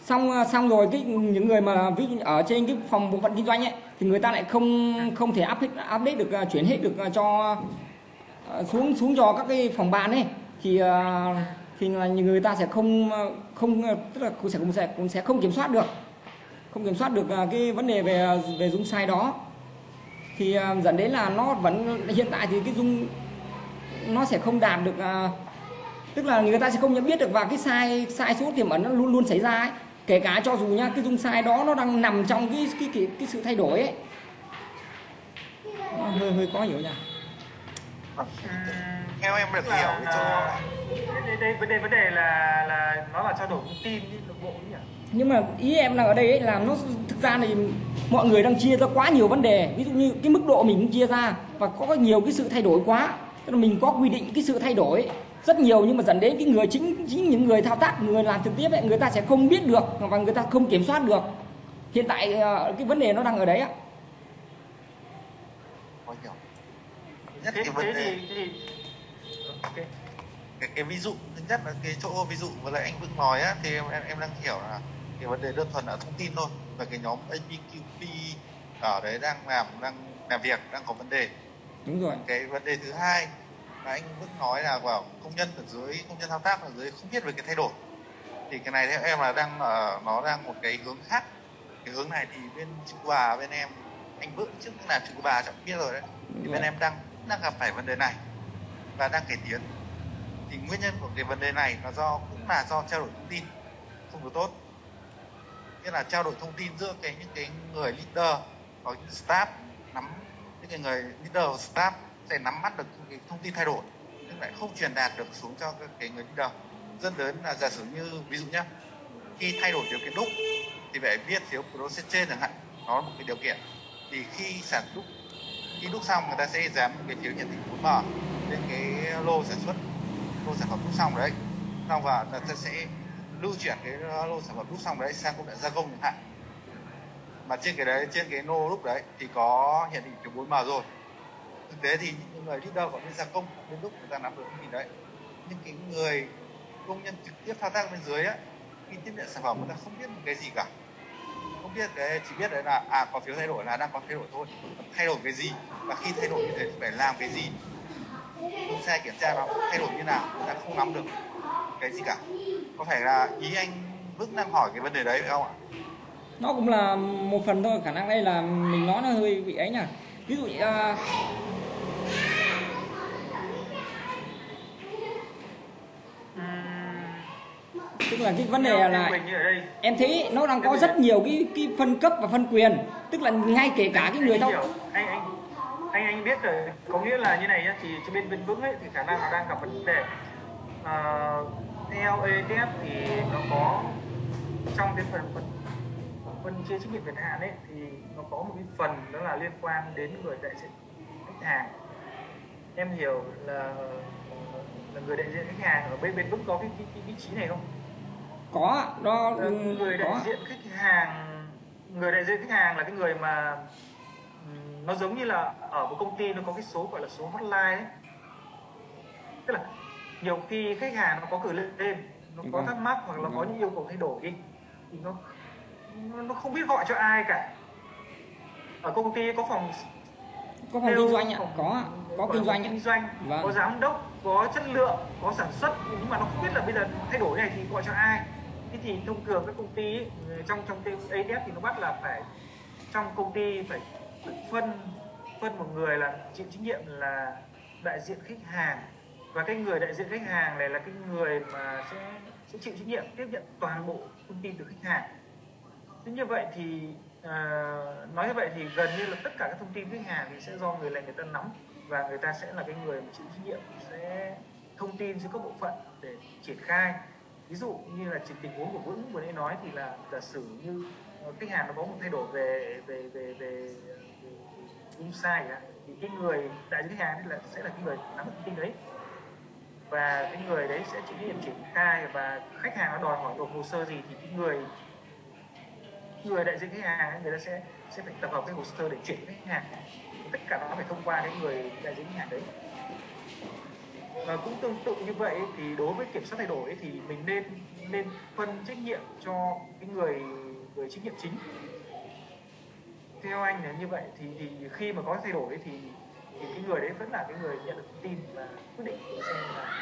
xong ờ, xong rồi cái những người mà ví dụ ở trên cái phòng bộ phận kinh doanh ấy, thì người ta lại không không thể áp update được ờ, chuyển hết được ờ, cho xuống xuống cho các cái phòng ban ấy. Thì thì là người ta sẽ không không tức là cũng sẽ cũng sẽ cũng sẽ không kiểm soát được. Không kiểm soát được cái vấn đề về về dung sai đó. Thì dẫn đến là nó vẫn, hiện tại thì cái dung nó sẽ không đạt được tức là người ta sẽ không nhận biết được và cái sai sai số tiềm ẩn nó luôn luôn xảy ra ấy kể cả cho dù nha cái dung sai đó nó đang nằm trong cái cái cái, cái sự thay đổi ấy. Nó hơi hơi khó hiểu nha. Theo em được hiểu cái chỗ đây, đây vấn đề vấn đề là là nó là trao đổi thông tin bộ nhỉ? Nhưng mà ý em đang ở đây ấy là nó thực ra thì mọi người đang chia ra quá nhiều vấn đề. Ví dụ như cái mức độ mình cũng chia ra và có nhiều cái sự thay đổi quá. Tức là mình có quy định cái sự thay đổi rất nhiều nhưng mà dẫn đến cái người chính chính những người thao tác người làm trực tiếp ấy người ta sẽ không biết được và người ta không kiểm soát được hiện tại cái vấn đề nó đang ở đấy ạ nhất cái vấn đề. Okay. cái, cái ví dụ thứ nhất là cái chỗ ví dụ với lại anh Vững nói á thì em em, em đang hiểu là cái vấn đề đơn thuần là thông tin thôi và cái nhóm APQP ở đấy đang làm đang làm việc đang có vấn đề đúng rồi cái vấn đề thứ hai mà anh Vững nói là vào công nhân ở dưới công nhân thao tác ở dưới không biết về cái thay đổi. Thì cái này theo em là đang ở nó đang một cái hướng khác. Cái hướng này thì bên chữ bà bên em anh Vững trước là chữ bà chẳng biết rồi đấy. Thì bên em đang đang gặp phải vấn đề này và đang cải tiến. Thì nguyên nhân của cái vấn đề này là do cũng là do trao đổi thông tin không được tốt. Nghĩa là trao đổi thông tin giữa cái những cái người leader hoặc những staff nắm những cái người leader và staff thể nắm bắt được cái thông tin thay đổi, nhưng lại không truyền đạt được xuống cho cái người leader dẫn đến là giả sử như, ví dụ nhé khi thay đổi điều kiện đúc, thì phải viết phiếu process trên chẳng hạn, nó là một cái điều kiện. Thì khi sản đúc, khi đúc xong người ta sẽ dán một cái phiếu nhận định 4M lên cái lô sản xuất, lô sản phẩm đúc xong đấy. Xong và người ta sẽ lưu chuyển cái lô sản phẩm đúc xong đấy sang công đoạn gia công chẳng hạn. Mà trên cái đấy, trên cái lô lúc đấy thì có hiển định phiếu 4M rồi thực tế thì những người leader của bên gia công bên lúc người ta nắm được cái gì đấy nhưng cái người công nhân trực tiếp thao tác bên dưới á, khi tiếp nhận sản phẩm người ta không biết một cái gì cả. Không biết cái, chỉ biết đấy là à có phiếu thay đổi là đang có thay đổi thôi. Thay đổi cái gì và khi thay đổi như thế phải làm cái gì? Không xe kiểm tra nó thay đổi như nào, người ta không nắm được cái gì cả. Có phải là ý anh Vững đang hỏi cái vấn đề đấy phải không ạ? Nó cũng là một phần thôi, khả năng đây là mình nói nó hơi bị ấy nhỉ? Ví dụ uh, tức là cái vấn đề là mình như ở đây. em thấy nó đang có rất nhiều cái cái phân cấp và phân quyền. Tức là ngay kể cả cái người hiểu. Anh anh anh anh biết rồi. Có nghĩa là như này nhá thì trên bên bên vững ấy thì khả năng nó đang gặp vấn đề. À, theo ETF thì nó có trong cái phần phân phân chia trách nhiệm quyền hạn ấy thì nó có một cái phần đó là liên quan đến người đại diện khách hàng em hiểu là là người đại diện khách hàng ở bên bên vững có cái, cái, cái vị trí này không có nó Ờ, người đại có diện khách hàng người đại diện khách hàng là cái người mà ừm, nó giống như là ở một công ty nó có cái số gọi là số hotline ấy tức là nhiều khi khách hàng nó có gửi lên nó có Vâng. thắc mắc hoặc là có Vâng. những yêu cầu thay đổi đi thì nó nó- không biết gọi cho ai cả. Ở công ty có phòng có phòng kinh doanh ạ. có có gọi kinh doanh kinh doanh Vâng. có giám đốc có chất lượng có sản xuất. Nhưng mà nó không biết là bây giờ thay đổi này thì gọi cho ai. Thế thì thông thường các công ty ấy, trong trong cái ADF thì nó bắt là phải trong công ty phải phân phân một người là chịu trách nhiệm là đại diện khách hàng. Và cái người đại diện khách hàng này là cái người mà sẽ sẽ chịu trách nhiệm tiếp nhận toàn bộ thông tin từ khách hàng thế như vậy thì à, nói như vậy thì gần như là tất cả các thông tin khách hàng thì sẽ do người này người ta nắm và người ta sẽ là cái người mà chịu trách nhiệm sẽ thông tin giữa các bộ phận để triển khai. Ví dụ như là tình huống của vững vừa nãy nói thì là giả sử như ờ, khách hàng nó có một thay đổi về về về về insight thì cái người đại diện khách hàng là sẽ là cái người nắm thông tin đấy. Và cái người đấy sẽ chịu trách nhiệm triển khai và khách hàng nó đòi hỏi nộp hồ sơ gì thì cái người người đại diện khách hàng người ta sẽ sẽ phải tập hợp cái hồ sơ để chuyển khách hàng. Tất cả nó phải thông qua cái người đại diện khách hàng đấy. Và cũng tương tự như vậy thì đối với kiểm soát thay đổi thì mình nên nên phân trách nhiệm cho cái người người trách nhiệm chính. Theo anh là như vậy thì thì khi mà có thay đổi thì thì cái người đấy vẫn là cái người nhận được thông tin và quyết định để xem là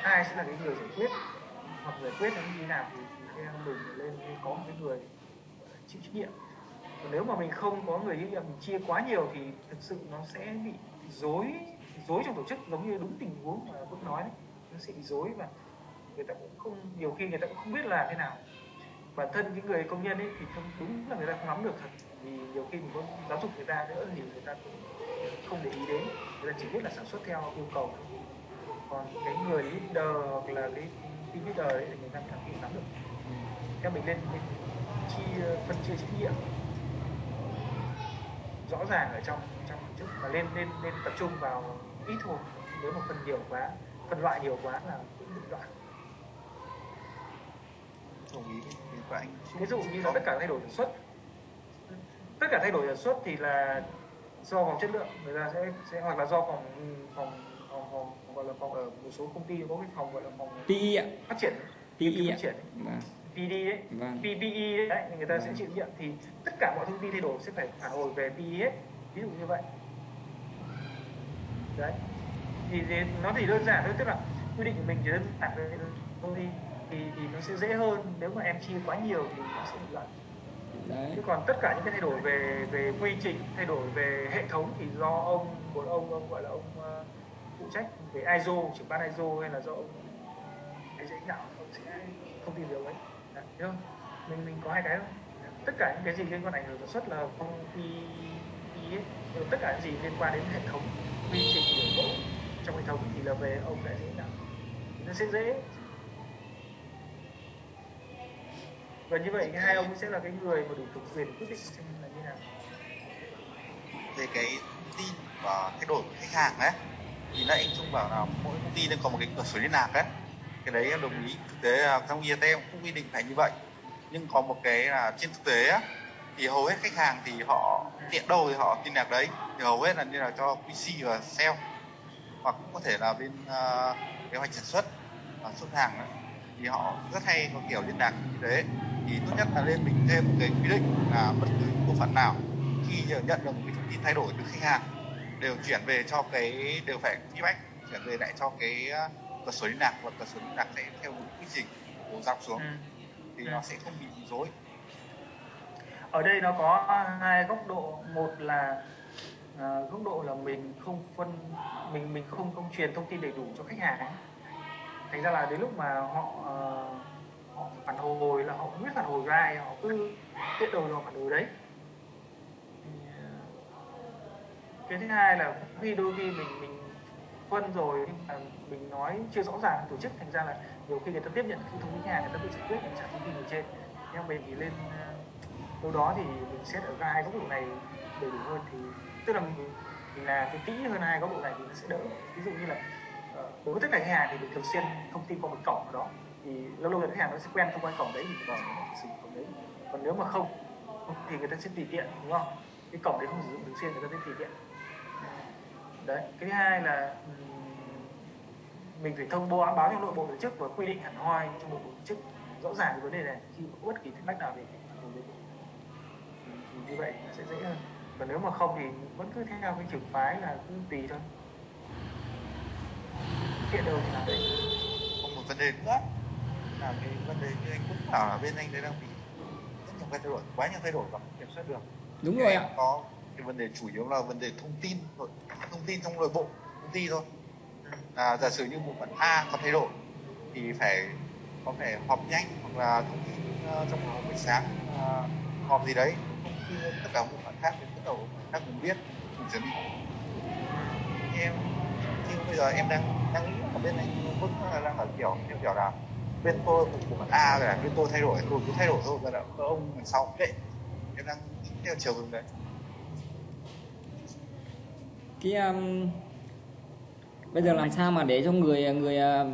ai sẽ là cái người giải quyết hoặc giải quyết nó như thế nào thì, em mình lên có một cái người chịu trách nhiệm. Còn nếu mà mình không có người trách nhiệm, mình chia quá nhiều thì thực sự nó sẽ bị dối dối trong tổ chức, giống như đúng tình huống mà Phước nói đấy. Nó sẽ bị dối và người ta cũng không, nhiều khi người ta cũng không biết là thế nào. Bản thân những người công nhân ấy thì không, đúng là người ta không nắm được thật. Vì nhiều khi mình có giáo dục người ta nữa thì người ta cũng không để ý đến. Người ta chỉ biết là sản xuất theo yêu cầu. Còn cái người leader hoặc là cái team leader ấy thì người ta phải nắm được theo mình lên, lên chia phân chia trách nhiệm rõ ràng ở trong trong tổ chức và lên lên lên tập trung vào ít thôi. Nếu mà phân nhiều quá phân loại nhiều quá là cũng bị loạn. Đồng ý. Của anh ví dụ như là tất cả thay đổi sản xuất tất cả thay đổi sản xuất thì là do phòng chất lượng. Người ta sẽ sẽ hoặc là do phòng phòng phòng, phòng, phòng gọi là phòng ở một số công ty có cái phòng gọi là phòng PI ạ. phát triển. PI ạ. Phát triển. Vâng. PD đấy Vâng. PPE đấy người ta sẽ Vâng. chịu trách nhiệm. Thì tất cả mọi thông tin thay đổi sẽ phải phản hồi về PE ví dụ như vậy. Đấy. Thì, nó thì đơn giản thôi tức là quy định của mình chỉ đơn giản thôi thôi thì, thì thì nó sẽ dễ hơn. Nếu mà em chia quá nhiều thì nó sẽ bị loạn. Đấy. Chứ còn tất cả những cái thay đổi về về quy trình thay đổi về hệ thống thì do ông một ông ông gọi là ông ờ, phụ trách về ISO trưởng ban ISO hay là do ông cái dễ nào ông sẽ thông tin điều ấy không? Mình mình có hai cái thôi. Tất cả những cái gì liên quan ảnh hưởng sản xuất là không phi phi ấy. Tất cả những gì liên quan đến hệ thống quy trình biểu bộ trong hệ thống thì là về ông đại diện nào. Nó sẽ dễ. Và như vậy hai ông sẽ là cái người mà đủ thẩm quyền quyết định xem là như nào. Về cái thông tin và thay đổi của khách hàng ấy, thì nãy anh Trung bảo là mỗi công ty nó có một cái cửa sổ liên lạc ấy cái đấy đồng ý. Thực tế trong IET cũng quy định phải như vậy. Nhưng có một cái là trên thực tế thì hầu hết khách hàng thì họ tiện đâu thì họ tin nhạc đấy. Thì hầu hết là như là cho QC và sale. Hoặc cũng có thể là bên uh, kế hoạch sản xuất và xuất hàng ấy. thì họ rất hay có kiểu liên lạc như thế. Thì tốt nhất là nên mình thêm một cái quy định là bất cứ bộ phận nào khi nhận được một cái thông tin thay đổi từ khách hàng đều chuyển về cho cái đều phải feedback chuyển về lại cho cái ờ, sở liên lạc và cơ sở liên lạc sẽ theo một quy trình đổ dọc xuống. Ừ. thì Ừ. nó sẽ không bị rối ở đây nó có hai góc độ. Một là à, góc độ là mình không phân mình mình không không truyền thông tin đầy đủ cho khách hàng. Thành ra là đến lúc mà họ ờ, họ phản hồi là họ không biết phản hồi với ai họ cứ tiết đầu họ phản hồi đấy. Ờ, cái thứ hai là khi đôi khi mình mình phân rồi nhưng mà mình nói chưa rõ ràng tổ chức thành ra là nhiều khi người ta tiếp nhận thông tin khách hàng người ta tự giải quyết mình trả thông tin ở trên. Theo mình thì lên ờ, đâu đó thì mình xét ở hai góc độ này đầy đủ hơn thì tức là mình, mình là cái kỹ hơn hai góc độ này thì nó sẽ đỡ. Ví dụ như là ờ, đối với tất cả khách hàng thì mình thường xuyên thông tin qua một cổng nào đó thì lâu lâu là khách hàng nó sẽ quen thông qua cổng đấy thì vào sử dụng cổng đấy. Còn nếu mà không thì người ta sẽ tùy tiện đúng không? Cái cổng đấy không sử dụng thường xuyên người ta sẽ tùy tiện đấy cái thứ hai là mình phải thông báo báo cho nội bộ tổ chức và quy định hẳn hoi trong nội bộ tổ chức rõ ràng cái vấn đề này. Khi có bất kỳ thắc mắc nào về thì, như vậy nó sẽ dễ hơn. Còn nếu mà không thì vẫn cứ theo cái trường phái là cứ tùy thôi. Hiện đâu thì làm đấy. Còn một vấn đề nữa là cái vấn đề như anh cũng bảo là bên anh đấy đang bị rất nhiều cái thay đổi, quá nhiều thay đổi và không kiểm soát được. đúng rồi em ạ. Có cái vấn đề chủ yếu là vấn đề thông tin, thông tin trong nội bộ công ty thôi. À, giả sử như bộ phận A có thay đổi thì phải có thể họp nhanh hoặc là thông tin ờ, trong một buổi sáng uh, họp gì đấy tất cả bộ phận khác đến tất cả bộ phận khác cùng biết cùng chuẩn bị. Em như bây giờ em đang đang nghĩ ở bên anh vẫn là đang ở kiểu theo kiểu là bên tôi bộ phận A rồi là bên tôi thay đổi tôi cứ thay đổi thôi và là ông đằng sau kệ em đang theo chiều hướng đấy cái um, bây giờ làm sao mà để cho người người uh,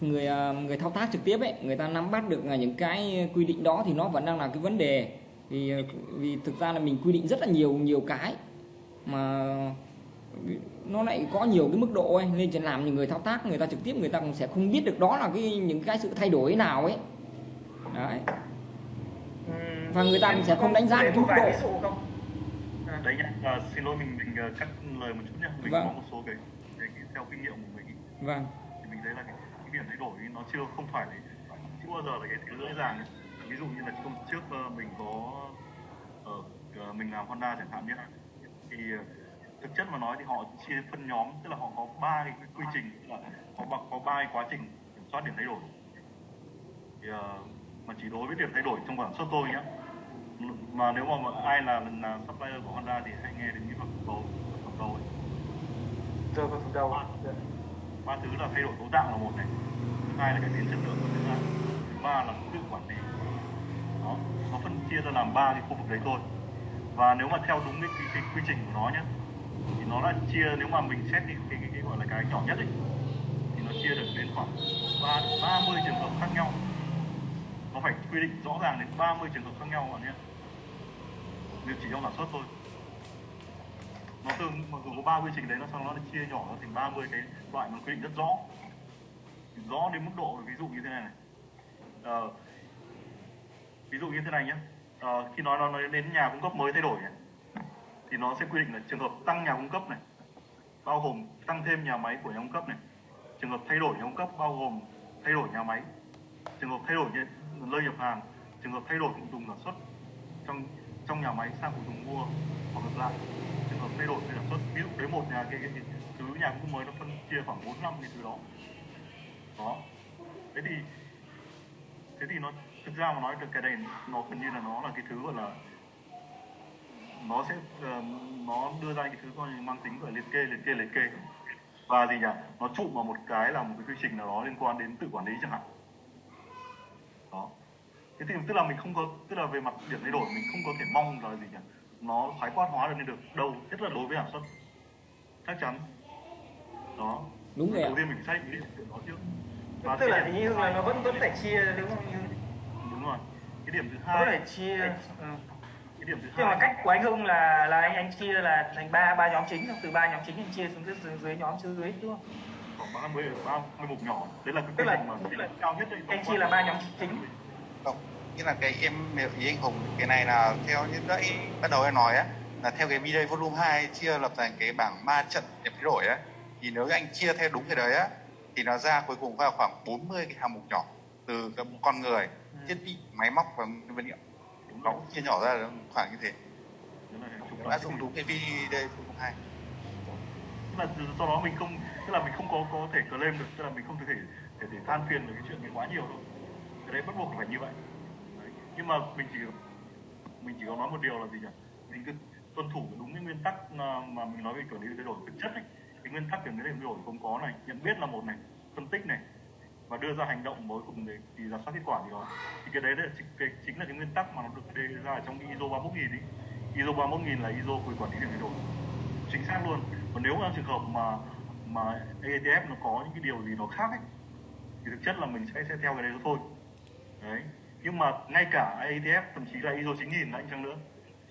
người uh, người thao tác trực tiếp ấy người ta nắm bắt được là những cái quy định đó thì nó vẫn đang là cái vấn đề. Vì vì thực ra là mình quy định rất là nhiều nhiều cái mà nó lại có nhiều cái mức độ ấy. Nên chỉ làm những người thao tác người ta trực tiếp người ta cũng sẽ không biết được đó là cái những cái sự thay đổi nào ấy. Đấy. Ừm, Và người ta cũng sẽ không đánh giá được một mức độ. ví dụ không à, đấy nhá. À, xin lỗi mình mình ờ, cắt lời một chút nhá. Mình Vâng. có một số cái, cái, cái theo kinh nghiệm của mình ý, vâng. Thì mình thấy là cái, cái điểm thay đổi nó chưa không phải là chưa bao giờ là cái thứ dễ dàng ví dụ như là hôm trước ờ, mình có ở mình làm Honda chẳng hạn nhé thì thực chất mà nói thì họ chia phân nhóm tức là họ có ba cái quy trình tức là họ có ba cái quá trình kiểm soát điểm thay đổi. Thì mà chỉ đối với điểm thay đổi trong sản xuất tôi nhá mà nếu mà ai là là supplier của Honda thì hãy nghe đến cái phần đầu phần đầu ấy vào phần đầu ba thứ là thay đổi cấu tạo là một này. Thứ hai là cải tiến chất lượng của thứ hai thứ ba là tự quản lý. Đó nó phân chia ra làm ba cái khu vực đấy thôi. Và nếu mà theo đúng cái, cái, cái quy trình của nó nhé thì nó đã chia nếu mà mình xét cái, cái, cái, cái gọi là cái nhỏ nhất ấy thì nó chia được đến khoảng ba ba mươi trường hợp khác nhau nó phải quy định rõ ràng đến 30 trường hợp khác nhau bạn nhé nếu chỉ trong sản xuất thôi. Nó tương mặc dù có ba quy trình đấy nó xong nó chia nhỏ ra thành 30 cái loại mà quy định rất rõ. Rõ đến mức độ ví dụ như thế này này. À, ví dụ như thế này nhé à, ờ, khi nói nó nói đến nhà cung cấp mới thay đổi này, thì nó sẽ quy định là trường hợp tăng nhà cung cấp này bao gồm tăng thêm nhà máy của nhà cung cấp này. Trường hợp thay đổi nhà cung cấp bao gồm thay đổi nhà máy trường hợp thay đổi nhà- nơi nhập hàng trường hợp thay đổi phụ tùng sản xuất trong trong nhà máy sang phụ tùng mua hoặc ngược lại. Trường hợp thay đổi về sản xuất ví dụ đấy một nhà cái, cái, cái thứ nhà cung mới nó phân chia khoảng 4 năm cái thứ đó. Đó. Thế thì thế thì nó thực ra mà nói được cái này nó gần như là nó là cái thứ gọi là nó sẽ uh, nó đưa ra cái thứ coi mang tính gọi liệt kê liệt kê liệt kê. Và gì nhỉ? Nó trụ vào một cái là một cái quy trình nào đó liên quan đến tự quản lý chẳng hạn đó thế thì tức là mình không có tức là về mặt điểm thay đổi mình không có thể mong là gì nhỉ? Nó khái quát hóa được lên được. Đâu? Nhất là đối với sản xuất chắc chắn. Đó. Đúng rồi ạ. đầu tiên mình xác định cái điểm đó trước. Tức cái là thứ Hưng là nó vẫn vẫn phải chia đúng không? Như đúng rồi. Cái điểm thứ hai vẫn phải chia ừ. cái điểm thứ nhưng mà hai cách của anh Hưng là là anh anh chia là thành ba ba nhóm chính từ ba nhóm chính anh chia xuống dưới, dưới, dưới nhóm dưới đúng không khoảng 30 30 mục nhỏ. Đấy là cái Tức là- mà tức là cao nhất anh chia là ba nhóm chính. Không như là cái em ý anh Hùng cái này là theo như nãy ban đầu em nói á là theo cái video volume 2 chia lập thành cái bảng ma trận điểm thay đổi á thì nếu anh chia theo đúng cái đấy á thì nó ra cuối cùng vào khoảng 40 cái hạng mục nhỏ từ cái con người thiết bị máy móc và vật liệu. Đúng nó chia nhỏ ra là khoảng như thế. Đoạn áp dụng đúng cái video volume 2 tức là từ- do đó mình không tức là mình không có có thể claim được tức là mình không thể để để than phiền về cái chuyện này quá nhiều đâu, cái đấy bắt buộc phải như vậy. Đấy. nhưng mà mình chỉ mình chỉ có nói một điều là gì nhỉ? Mình cứ tuân thủ đúng cái nguyên tắc ờ, mà, mình nói về quản lý thay đổi thực chất ấy. Cái nguyên tắc về cái thay đổi không có này nhận biết là một này phân tích này và đưa ra hành động mới cùng để thì giả soát kết quả gì đó thì cái đấy là chính, cái, chính là cái nguyên tắc mà nó được đề ra trong ISO 31000 ấy. ISO 31000 là ISO về quản lý thay đổi. Chính xác luôn. Còn nếu trong trường hợp mà mà AETF nó có những cái điều gì nó khác ấy thì thực chất là mình sẽ sẽ theo cái đấy thôi. Đấy. Nhưng mà ngay cả AETF thậm chí là ISO 9000 là anh chăng nữa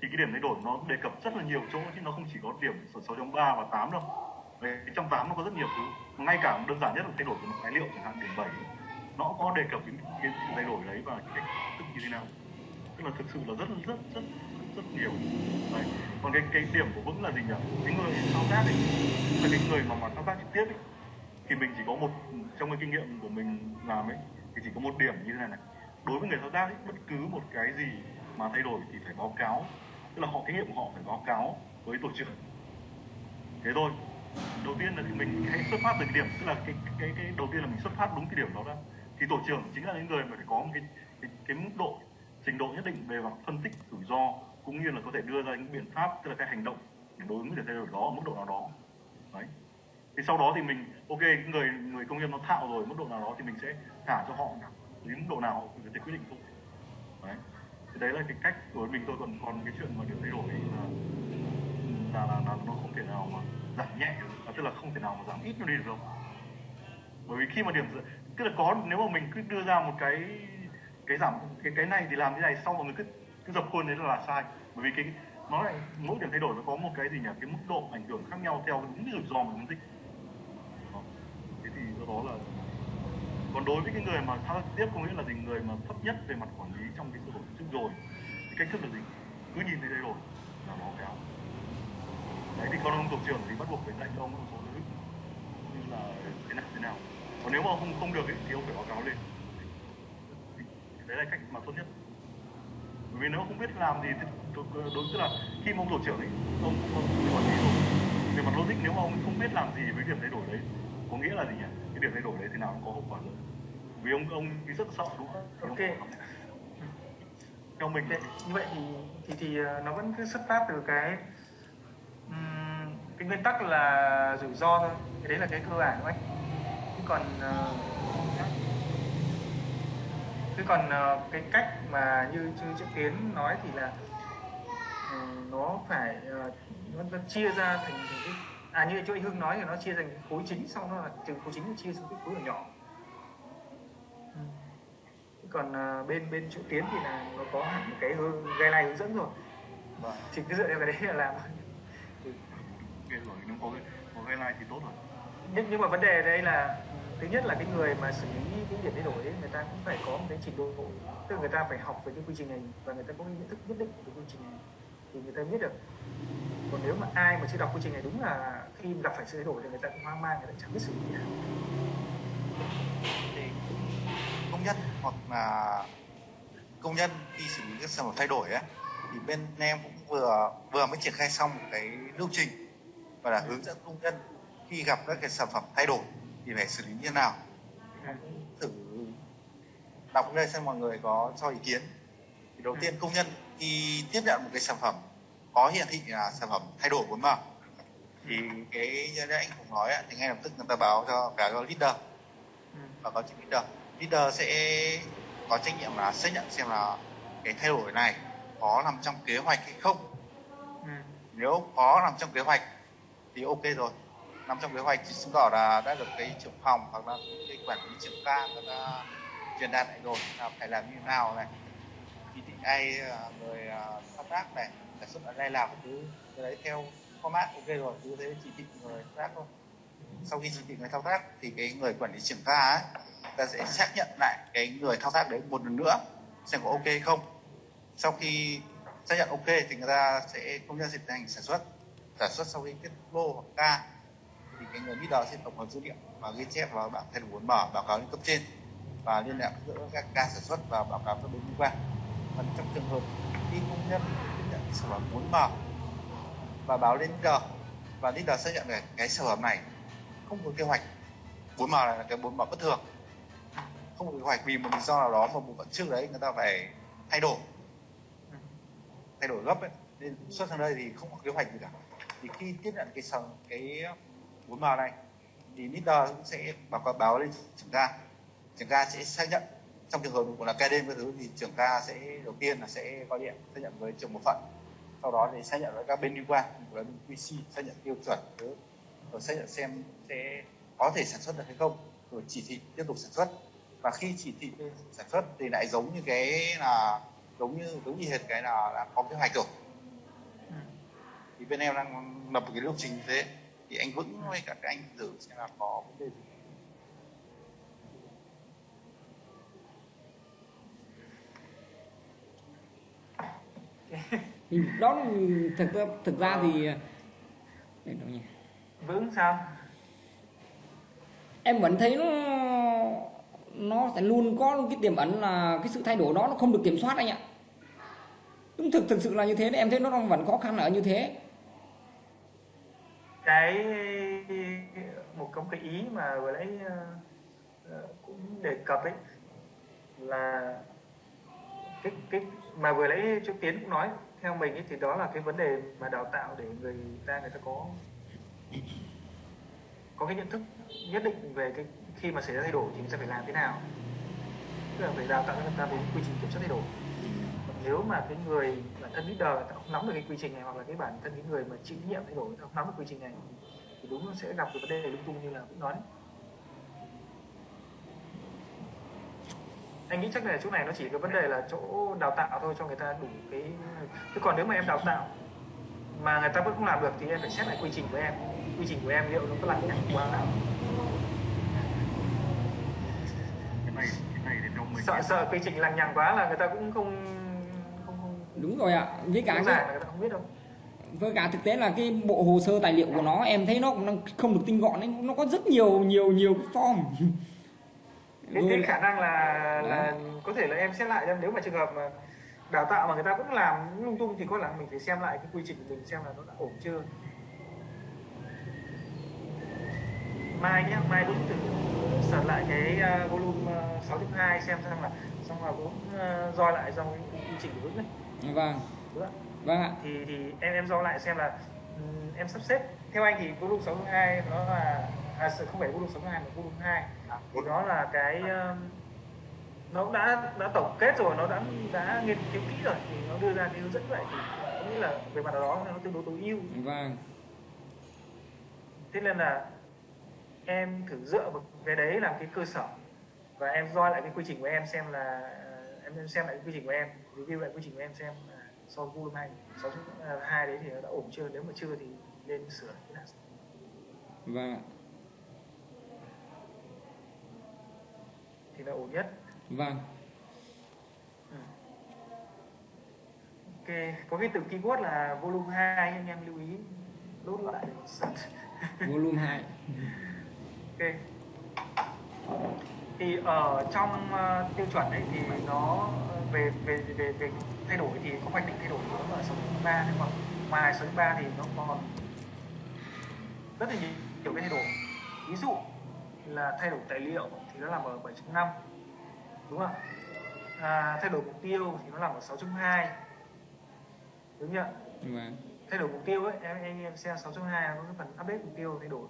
thì cái điểm thay đổi nó đề cập rất là nhiều chỗ chứ nó không chỉ có điểm 6.3 và 8 đâu. Đấy, trong 8 nó có rất nhiều thứ. Ngay cả đơn giản nhất là thay đổi của một tài liệu chẳng hạn điểm 7 nó có đề cập đến cái sự thay đổi đấy và cái cách thức như thế nào. Tức là thực sự là rất rất rất rất nhiều. Đấy. Còn cái cái điểm của vững là gì nhỉ? Cái người thao tác ấy. Là cái người mà mà thao tác trực tiếp ấy. Thì mình chỉ có một trong cái kinh nghiệm của mình làm ấy thì chỉ có một điểm như thế này này. Đối với người thao tác ấy, bất cứ một cái gì mà thay đổi thì phải báo cáo. Tức là họ kinh nghiệm của họ phải báo cáo với tổ trưởng. Thế thôi. Đầu tiên là thì mình hãy xuất phát từ cái điểm tức là cái cái cái đầu tiên là mình xuất phát đúng cái điểm đó ra thì tổ trưởng chính là những người mà phải có một cái cái, cái mức độ trình độ nhất định về mặt phân tích rủi ro cũng như là có thể đưa ra những biện pháp tức là cái hành động để đối ứng với thay đổi đó ở mức độ nào đó. Đấy. Thì sau đó thì mình ok người người công nhân nó thạo rồi mức độ nào đó thì mình sẽ thả cho họ đến mức độ nào họ có thể quyết định thôi. Đấy. Thì đấy là cái cách của mình tôi còn còn cái chuyện mà được thay đổi là là, là, là nó không thể nào mà giảm nhẹ được, à, tức là không thể nào mà giảm ít nó đi được đâu. Bởi vì khi mà điểm tức là có nếu mà mình cứ đưa ra một cái cái giảm cái cái này thì làm thế này xong mọi người cứ cứ dập khuôn đấy là, là sai. Bởi vì cái nó lại mỗi điểm thay đổi nó có một cái gì nhỉ? Cái mức độ ảnh hưởng khác nhau theo đúng cái rủi ro mình phân thế thì do đó là còn đối với cái người mà thao tiếp có nghĩa là gì người mà thấp nhất về mặt quản lý trong cái sửa đổi trước rồi thì cách thức là gì? Cứ nhìn thấy thay đổi là báo cáo. Đấy thì con ông tổ trưởng thì bắt buộc phải dạy cho ông một số thứ. Như là thế nào thế nào. Còn nếu mà không không được ấy, thì ông phải báo cáo lên. Đấy là cách mà tốt nhất bởi vì nếu không biết làm gì thì đối tức là khi mà ông tổ trưởng ấy ông ông quản lý rồi. Về mặt logic nếu mà ông không biết làm gì với điểm thay đổi đấy có nghĩa là gì nhỉ? Cái điểm thay đổi đấy thì nào cũng có hậu quả lớn. Vì ông ông rất sợ đúng không? Ok. Theo mình như vậy thì thì thì ờ, nó vẫn cứ xuất phát từ cái cái nguyên tắc là rủi ro thôi. Cái đấy là cái cơ bản của anh còn ờ, chứ còn ờ, cái cách mà như như chữ tiến nói thì là ờ, nó phải ờ, nó, nó chia ra thành thành cái à như chỗ anh Hưng nói thì nó chia thành khối chính xong nó là từ khối chính nó chia xuống cái khối nhỏ Ừ. Còn ờ, bên bên chữ tiến thì là nó có hẳn một cái hướng guideline hướng dẫn rồi Vâng. chỉ cứ dựa theo cái đấy là làm ok rồi nếu có cái like thì tốt rồi nhưng nhưng mà vấn đề đây là thứ nhất là cái người mà xử lý cái điểm thay đổi ấy, người ta cũng phải có một cái trình độ tức là người ta phải học về cái quy trình này và người ta có cái nhận thức nhất định về quy trình này. Thì người ta biết được. Còn nếu mà ai mà chưa đọc quy trình này đúng là khi gặp phải sự thay đổi thì người ta cũng hoang mang người ta chẳng biết xử lý gì nào thì công nhân hoặc là công nhân khi xử lý các sản phẩm thay đổi ấy, thì bên em cũng vừa vừa mới triển khai xong một cái lưu trình và là hướng dẫn công nhân khi gặp các cái sản phẩm thay đổi thì phải xử lý như thế nào? Thử đọc đây xem mọi người có cho ý kiến. Thì đầu tiên công nhân khi tiếp nhận một cái sản phẩm có hiển thị là sản phẩm thay đổi 4M thì cái như anh cũng nói thì ngay lập tức người ta báo cho cả cho leader. Ừ. và có chữ leader. Leader sẽ có trách nhiệm là xác nhận xem là cái thay đổi này có nằm trong kế hoạch hay không. Ừ. nếu có nằm trong kế hoạch thì ok rồi nằm trong kế hoạch thì chứng tỏ là đã được cái trưởng phòng hoặc là cái quản lý trưởng ca người ta truyền đạt lại rồi. Là phải làm như thế nào này? Chỉ thị ai à, người à, thao tác này sản xuất ở đây làm cứ cái đấy theo format, ok rồi, cứ thế chỉ thị người thao tác thôi. Sau khi chỉ thị người thao tác thì cái người quản lý trưởng ca ấy, ta sẽ xác nhận lại cái người thao tác đấy một lần nữa, xem có ok không. Sau khi xác nhận ok thì người ta sẽ công nhân dịch hành sản xuất. Sản xuất sau khi kết lô hoặc ca thì cái người leader sẽ tổng hợp dữ liệu và ghi chép vào bảng thành muốn mở báo cáo lên cấp trên và liên lạc giữa các ca sản xuất và báo cáo các bên liên quan. Còn trong trường hợp khi công nhân tiếp nhận sản phẩm muốn mở và báo lên leader và leader xác nhận là cái sản phẩm này không có kế hoạch. Muốn mở là cái muốn mở bất thường. Không có kế hoạch vì một lý do nào đó mà bộ phận trước đấy người ta phải thay đổi. Thay đổi gấp ấy. Nên xuất sang đây thì không có kế hoạch gì cả. Thì khi tiếp nhận cái sản cái bốn màu này thì leader cũng sẽ báo cáo báo lên trưởng ca. Trưởng ca sẽ xác nhận trong trường hợp của là ca đêm cái thứ thì trưởng ca sẽ đầu tiên là sẽ gọi điện xác nhận với trưởng bộ phận. Sau đó thì xác nhận với các bên liên quan với bên QC xác nhận tiêu chuẩn thứ. Rồi xác nhận xem sẽ có thể sản xuất được hay không rồi chỉ thị tiếp tục sản xuất. Và khi chỉ thị sản xuất thì lại giống như cái là giống như giống như hệt cái là, là có kế hoạch rồi. Ừ. thì bên em đang lập một cái lộ trình như thế thì anh vững với cả các anh thử xem là có vấn đề gì? Thì đó thực ra thực ra thì để đâu nhỉ vững sao? Em vẫn thấy nó nó sẽ luôn có cái tiềm ẩn là cái sự thay đổi đó nó không được kiểm soát anh ạ. Đúng thực thực sự là như thế đấy em thấy nó đang vẫn khó khăn ở như thế cái, một công cái ý mà vừa nãy ờ, ờ, cũng đề cập ấy là cái cái mà vừa nãy trước tiến cũng nói, theo mình ấy thì đó là cái vấn đề mà đào tạo để người ta người ta có có cái nhận thức nhất định về cái khi mà xảy ra thay đổi thì người ta phải làm thế nào. Tức là phải đào tạo cho người ta về quy trình kiểm soát thay đổi. Còn nếu mà cái người thân leader người ta không nắm được cái quy trình này hoặc là cái bản thân cái người mà chịu trách nhiệm thay đổi người ta không nắm được quy trình này thì đúng nó sẽ gặp cái vấn đề lung tung như là cũng nói đấy. anh nghĩ chắc là chỗ này nó chỉ cái vấn đề là chỗ đào tạo thôi cho người ta đủ cái chứ còn nếu mà em đào tạo mà người ta vẫn không làm được thì em phải xét lại quy trình của em. Quy trình của em liệu nó có lằng nhằng quá nào. Cái này cái này thì sợ sợ quy trình lằng nhằng quá là người ta cũng không đúng rồi ạ. Với cả cái, là với cả thực tế là cái bộ hồ sơ tài liệu của nó em thấy nó cũng không được tinh gọn ấy. Nó có rất nhiều nhiều nhiều form. Cái lại- khả năng là là có thể là em xét lại nếu mà trường hợp mà đào tạo mà người ta vẫn làm lung tung thì có là mình phải xem lại cái quy trình của mình xem là nó đã ổn chưa. Mai nhé mai đúng thử search lại cái uh, volume uh, 6.2 xem xem là xong rồi cũng uh, roi lại trong cái quy trình của Vững này vâng. Vâng ạ. Thì thì em em roi lại xem là em sắp xếp. Theo anh thì volume 6.2 nó là à, không phải volume 6.2 mà volume 2 thì nó là cái um, nó cũng đã đã tổng kết rồi nó đã đã nghiên cứu kỹ rồi thì nó đưa ra cái hướng dẫn vậy thì có nghĩa là về mặt nào đó nó tương đối tối ưu. Vâng. Thế nên là em thử dựa vào cái đấy làm cái cơ sở và em roi lại cái quy trình của em xem là em em xem lại cái quy trình của em review lại quy trình của em xem là với volume hai sáu hai đấy thì nó đã ổn chưa? Nếu mà chưa thì nên sửa cái nào? Vâng ạ. Thì là ổn nhất. Vâng. Ừ. Ok, có cái từ keyword là volume 2 anh em lưu ý. Lốt lại. Volume 2 ok. Thì ở trong ờ, tiêu chuẩn ấy thì nó ờ, về về về về thay đổi thì có hoạch định thay đổi nó ở số 3 nhưng mà ngoài số 3 thì nó còn rất là nhiều, nhiều cái thay đổi. Ví dụ là thay đổi tài liệu thì nó nằm ở 7.5 đúng không ạ? À, thay đổi mục tiêu thì nó nằm ở 6.2 đúng chưa? vâng thay đổi mục tiêu ấy em anh em xem 6.2 nó cái phần update mục tiêu thay đổi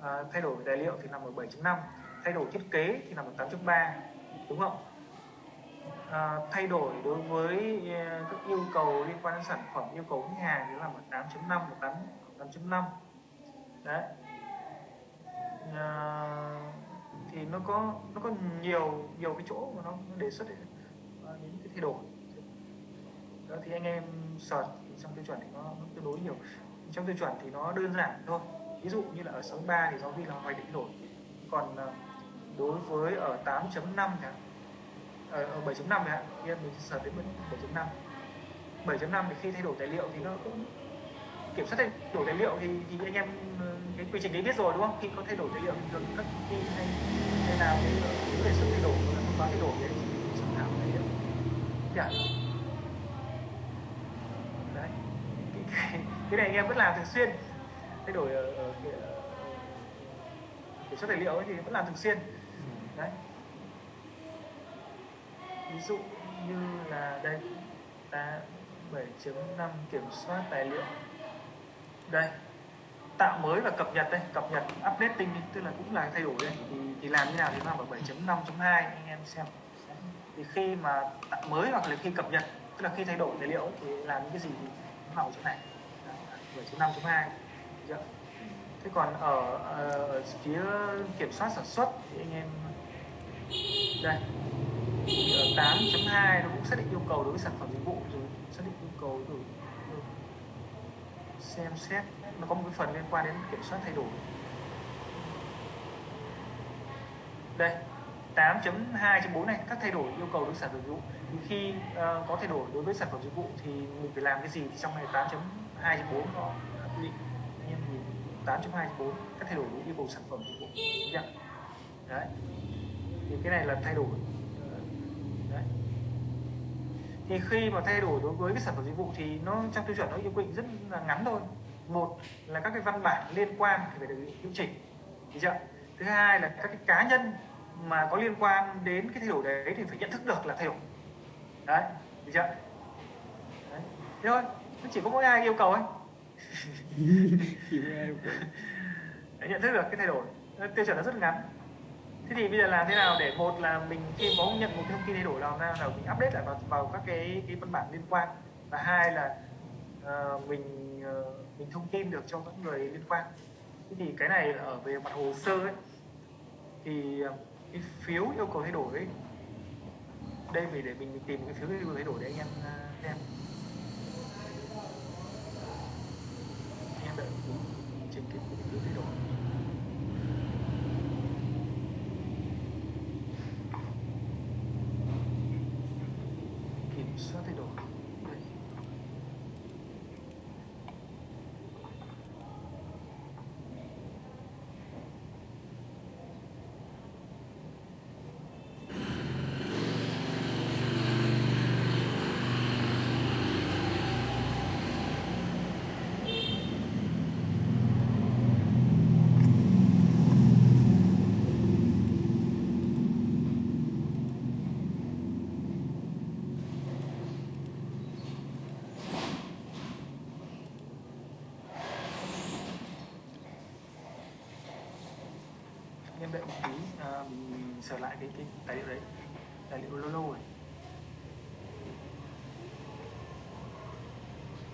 à, thay đổi tài liệu thì nằm ở 7.5 thay đổi thiết kế thì là 18.3 đúng không? À, thay đổi đối với à, các yêu cầu liên quan đến sản phẩm yêu cầu khách hàng thì nó nằm ở 8.5 và 8 8.5 đấy. À, thì nó có nó có nhiều nhiều cái chỗ mà nó, nó đề xuất đến, à, những cái thay đổi. Đó thì anh em search thì trong tiêu chuẩn thì nó, nó tương đối nhiều. Trong tiêu chuẩn thì nó đơn giản thôi. Ví dụ như là ở 63 thì giáo viên là hoạch định đổi. Còn ờ, đối với ở 8.5 chẳng hạn. Ờ, ở, ở 7.5 chẳng hạn. Khi mình sở đến 7.5 7.5 thì khi thay đổi tài liệu thì nó cũng kiểm soát thay đổi tài liệu thì thì anh em ờ, cái quy trình đấy biết rồi đúng không? Khi có thay đổi tài liệu thì được các công ty hay hay nào thì có đề xuất thay đổi và thông báo thay đổi đấy. Chẳng hạn tài liệu dạ. Đấy. Cái, cái, cái này anh em vẫn làm thường xuyên. Thay đổi ở, ở, ở kiểm soát tài liệu ấy thì vẫn làm thường xuyên đấy. Ví dụ như là đây ta 7.5 kiểm soát tài liệu. Đây tạo mới và cập nhật đây cập nhật updating đi tức là cũng là thay đổi đây. Thì, thì làm như nào thì vào 7.5.2 anh em xem. Thì khi mà tạo mới hoặc là khi cập nhật tức là khi thay đổi tài liệu thì làm những cái gì thì nó vào chỗ này. 7.5.2 chưa? Dạ. thế còn ở, ờ, ở phía kiểm soát sản xuất thì anh em đây. Ờ, Ở 8.2 nó cũng xác định yêu cầu đối với sản phẩm dịch vụ rồi. Xác định yêu cầu rồi xem xét. Nó có một cái phần liên quan đến kiểm soát thay đổi. Đây 8.2.4 này các thay đổi yêu cầu đối với sản phẩm dịch vụ. Thì khi uh, có thay đổi đối với sản phẩm dịch vụ thì mình phải làm cái gì? Thì trong này 8.2.4 nó quy định. Anh em nhìn 8.2.4 các thay đổi đối yêu cầu sản phẩm dịch vụ. Đấy thì cái này là thay đổi. Đấy. Thì khi mà thay đổi đối với cái sản phẩm dịch vụ thì nó trong tiêu chuẩn nó yêu quy định rất là ngắn thôi. Một là các cái văn bản liên quan thì phải được điều chỉnh. Được chưa? Thứ hai là các cái cá nhân mà có liên quan đến cái thay đổi đấy thì phải nhận thức được là thay đổi. Đấy. Được chưa? Đấy. Thế thôi. Nó chỉ có mỗi ai yêu cầu ấy nhận thức được cái thay đổi. Tiêu chuẩn nó rất ngắn thế thì bây giờ làm thế nào để một là mình khi có nhận một thông tin thay đổi nào nào là mình update lại vào, vào các cái cái văn bản liên quan? Và hai là uh, mình uh, mình thông tin được cho các người liên quan. Thế thì cái này ở về mặt hồ sơ ấy. Thì ờ, cái phiếu yêu cầu thay đổi ấy. Đây vì để mình tìm cái phiếu yêu cầu thay đổi để anh em xem. Anh em đợi trên cái phiếu thay đổi kiểm soát thay đổi đây. em đợi một tí à, mình, sửa lại cái cái tài liệu đấy. Tài liệu lâu lâu rồi.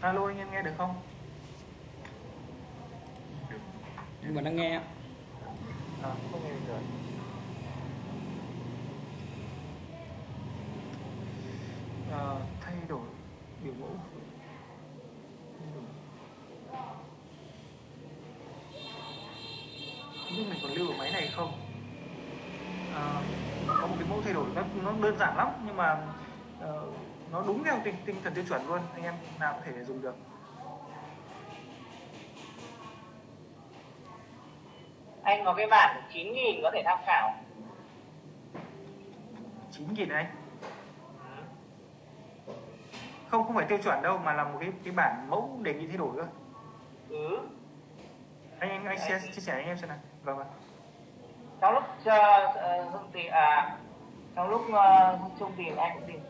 Alo anh em nghe được không? Được, nhưng mà đang nghe. Đơn giản lắm nhưng mà ờ, nó đúng theo tinh, tinh thần tiêu chuẩn luôn anh em nào có thể dùng được. Anh có cái bản 9.000 có thể tham khảo. 9 nghìn anh không không phải tiêu chuẩn đâu mà là một cái cái bản mẫu đề nghị thay đổi cơ ừ. Anh anh anh chia, chia sẻ anh em xem nào. Vâng vâng trong lúc uh, tìm à trong lúc uh, chung thì anh cũng tìm.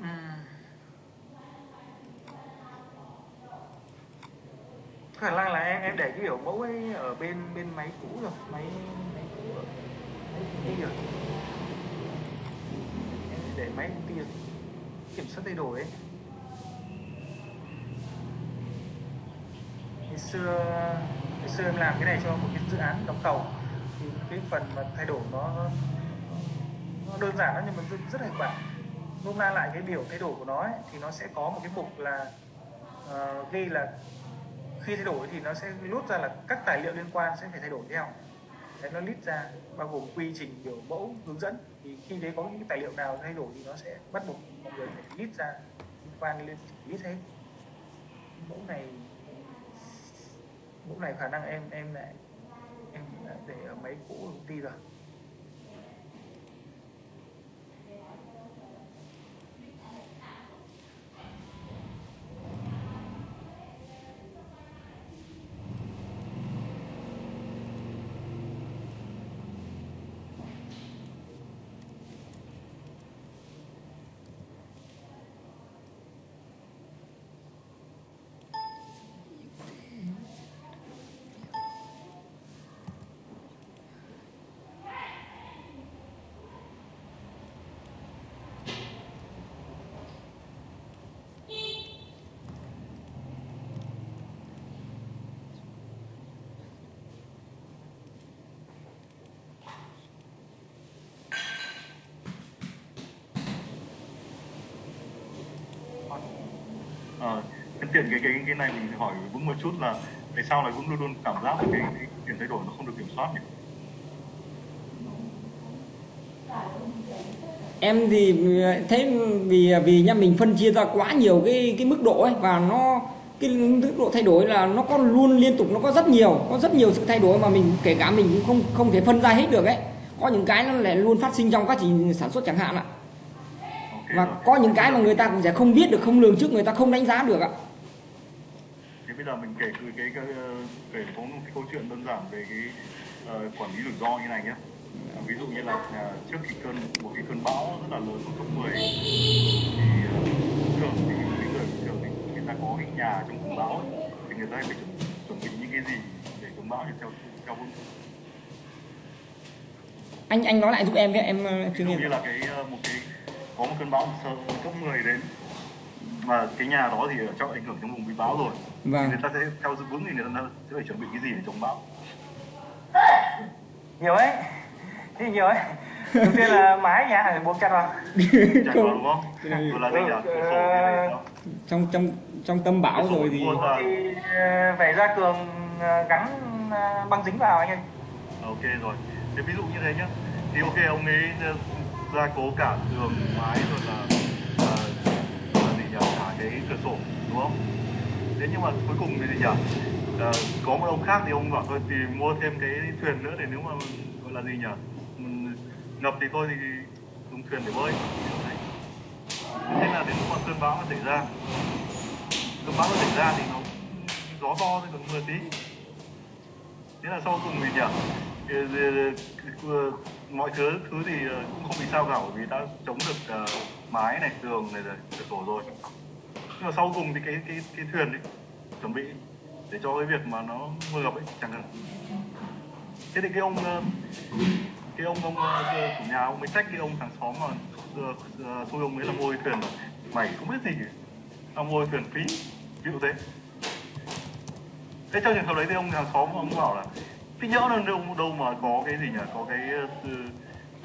Ừm. khả năng là em em để cái biểu mẫu ấy ở bên bên máy cũ rồi máy máy cũ rồi máy rồi. Em để máy công ty rồi kiểm soát thay đổi ấy. Ngày xưa ngày xưa em làm cái này cho một cái dự án đóng tàu. Thì cái phần mà thay đổi nó nó, đơn giản lắm nhưng mà rất, rất hiệu quả. Nôm na lại cái biểu thay đổi của nó ấy, thì nó sẽ có một cái mục là uh, ghi là khi thay đổi thì nó sẽ lút ra là các tài liệu liên quan sẽ phải thay đổi theo. Đấy nó list ra bao gồm quy trình biểu mẫu hướng dẫn. Thì khi đấy có những tài liệu nào thay đổi thì nó sẽ bắt buộc mọi người phải list ra liên quan lên list hết. Mẫu này lúc này khả năng em em lại, em đã để ở máy cũ công ty rồi. Ờ, nhân tiện cái cái cái này mình hỏi Vững một chút là tại sao lại Vững luôn luôn cảm giác là cái, cái chuyển thay đổi nó không được kiểm soát nhỉ? em thì ờ, thấy vì ờ, vì nha mình phân chia ra quá nhiều cái cái mức độ ấy và nó cái mức độ thay đổi là nó có luôn liên tục nó có rất nhiều có rất nhiều sự thay đổi mà mình kể cả mình cũng không không thể phân ra hết được ấy có những cái nó lại luôn phát sinh trong quá trình sản xuất chẳng hạn ạ à và có những cái mà người ta cũng sẽ không biết được không lường trước người ta không đánh giá được ạ. Thế bây giờ mình kể cái cái, cái ờ, kể có một cái câu chuyện đơn giản về cái ờ, quản lý rủi ro như này nhé. Ví dụ như là à, trước khi cơn một cái cơn bão rất là lớn của cấp 10 thì ờ, thường thì những người thường thì người ta có cái nhà trong cơn bão thì người ta phải chuẩn, chuẩn bị những cái gì để chống bão thì theo theo vững anh anh nói lại giúp em với em ờ, chưa dụ nghe. như là cái ờ, một cái có một cơn bão sợ cấp 10 đến. Mà cái nhà đó thì ở trong ảnh hưởng trong vùng bị bão rồi. Thì vâng. Người ta sẽ theo dự vững thì người ta sẽ phải chuẩn bị cái gì để chống bão. Nhiều ấy. Thì nhiều ấy. Đầu tiên là mái nhà phải buộc chặt vào. Chạy vào đúng không? Rồi là cửa sổ cái này đó. trong trong trong tâm bão rồi thì thì ờ, phải ra cường ờ, gắn ờ, băng dính vào anh ơi. Ok rồi. Thế ví dụ như thế nhá. Thì ok ông ấy ờ, gia cố cả tường mái rồi là ờ, gì nhỉ? Cả cái cửa sổ đúng không? Thế nhưng mà cuối cùng thì gì nhỉ? Uh, có một ông khác thì ông bảo thôi thì mua thêm cái thuyền nữa để nếu mà gọi là gì nhỉ? Ừ, ngập thì thôi thì dùng thuyền để bơi. Thế là đến lúc mà cơn bão nó xảy ra cơn bão nó xảy ra thì nó gió to thì còn mưa tí. Thế là sau cùng thì nhỉ? Ờ, ờ, ờ, mọi thứ thứ thì cũng không bị sao cả bởi vì đã chống được uh, mái này tường này rồi cửa sổ rồi. Nhưng mà sau cùng thì cái cái cái thuyền ấy chuẩn bị để cho cái việc mà nó mưa gặp ấy chẳng hạn. Thế thì cái ông cái ông ông cái chủ nhà ông mới trách cái ông hàng xóm mà xui ông ấy là mua thuyền mày không biết gì tao mua thuyền phí ví dụ thế. Thế trong trường hợp đấy thì ông hàng xóm ông bảo là cái nhỡ là đâu đâu mà có cái gì nhỉ? Có cái dư,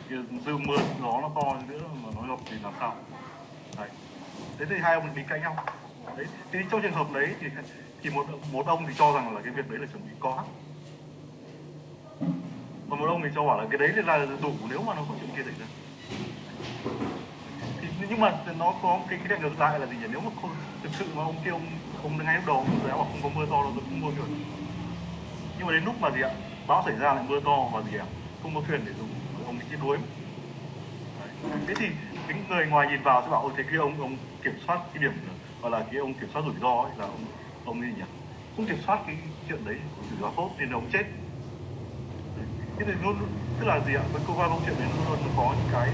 cái dư mưa gió nó to nữa mà nó ngập thì làm sao? Đấy. Thế thì hai ông đi cãi nhau. Đấy. Thì trong trường hợp đấy thì thì một một ông thì cho rằng là cái việc đấy là chuẩn bị có. Còn một ông thì cho bảo là cái đấy là đủ nếu mà nó có chuyện kia xảy ra. Thì nhưng mà nó có cái cái ngược lại là gì nhỉ? Nếu mà không, thực sự mà ông kia ông ông ngay lúc đầu ông đã bảo không có mưa to đâu tôi cũng mua rồi nhưng mà đến lúc mà gì ạ? Bão xảy ra lại mưa to và gì ạ? Không có thuyền để dùng ông bị chết đuối. Đấy. thế thì những người ngoài nhìn vào sẽ bảo ôi thế kia ông ông kiểm soát cái điểm gọi là cái ông kiểm soát rủi ro ấy là ông ông gì nhỉ? Không kiểm soát cái chuyện đấy rủi ro tốt nên ông chết. Thế thì luôn tức là gì ạ? Với câu qua câu chuyện này luôn luôn nó có những cái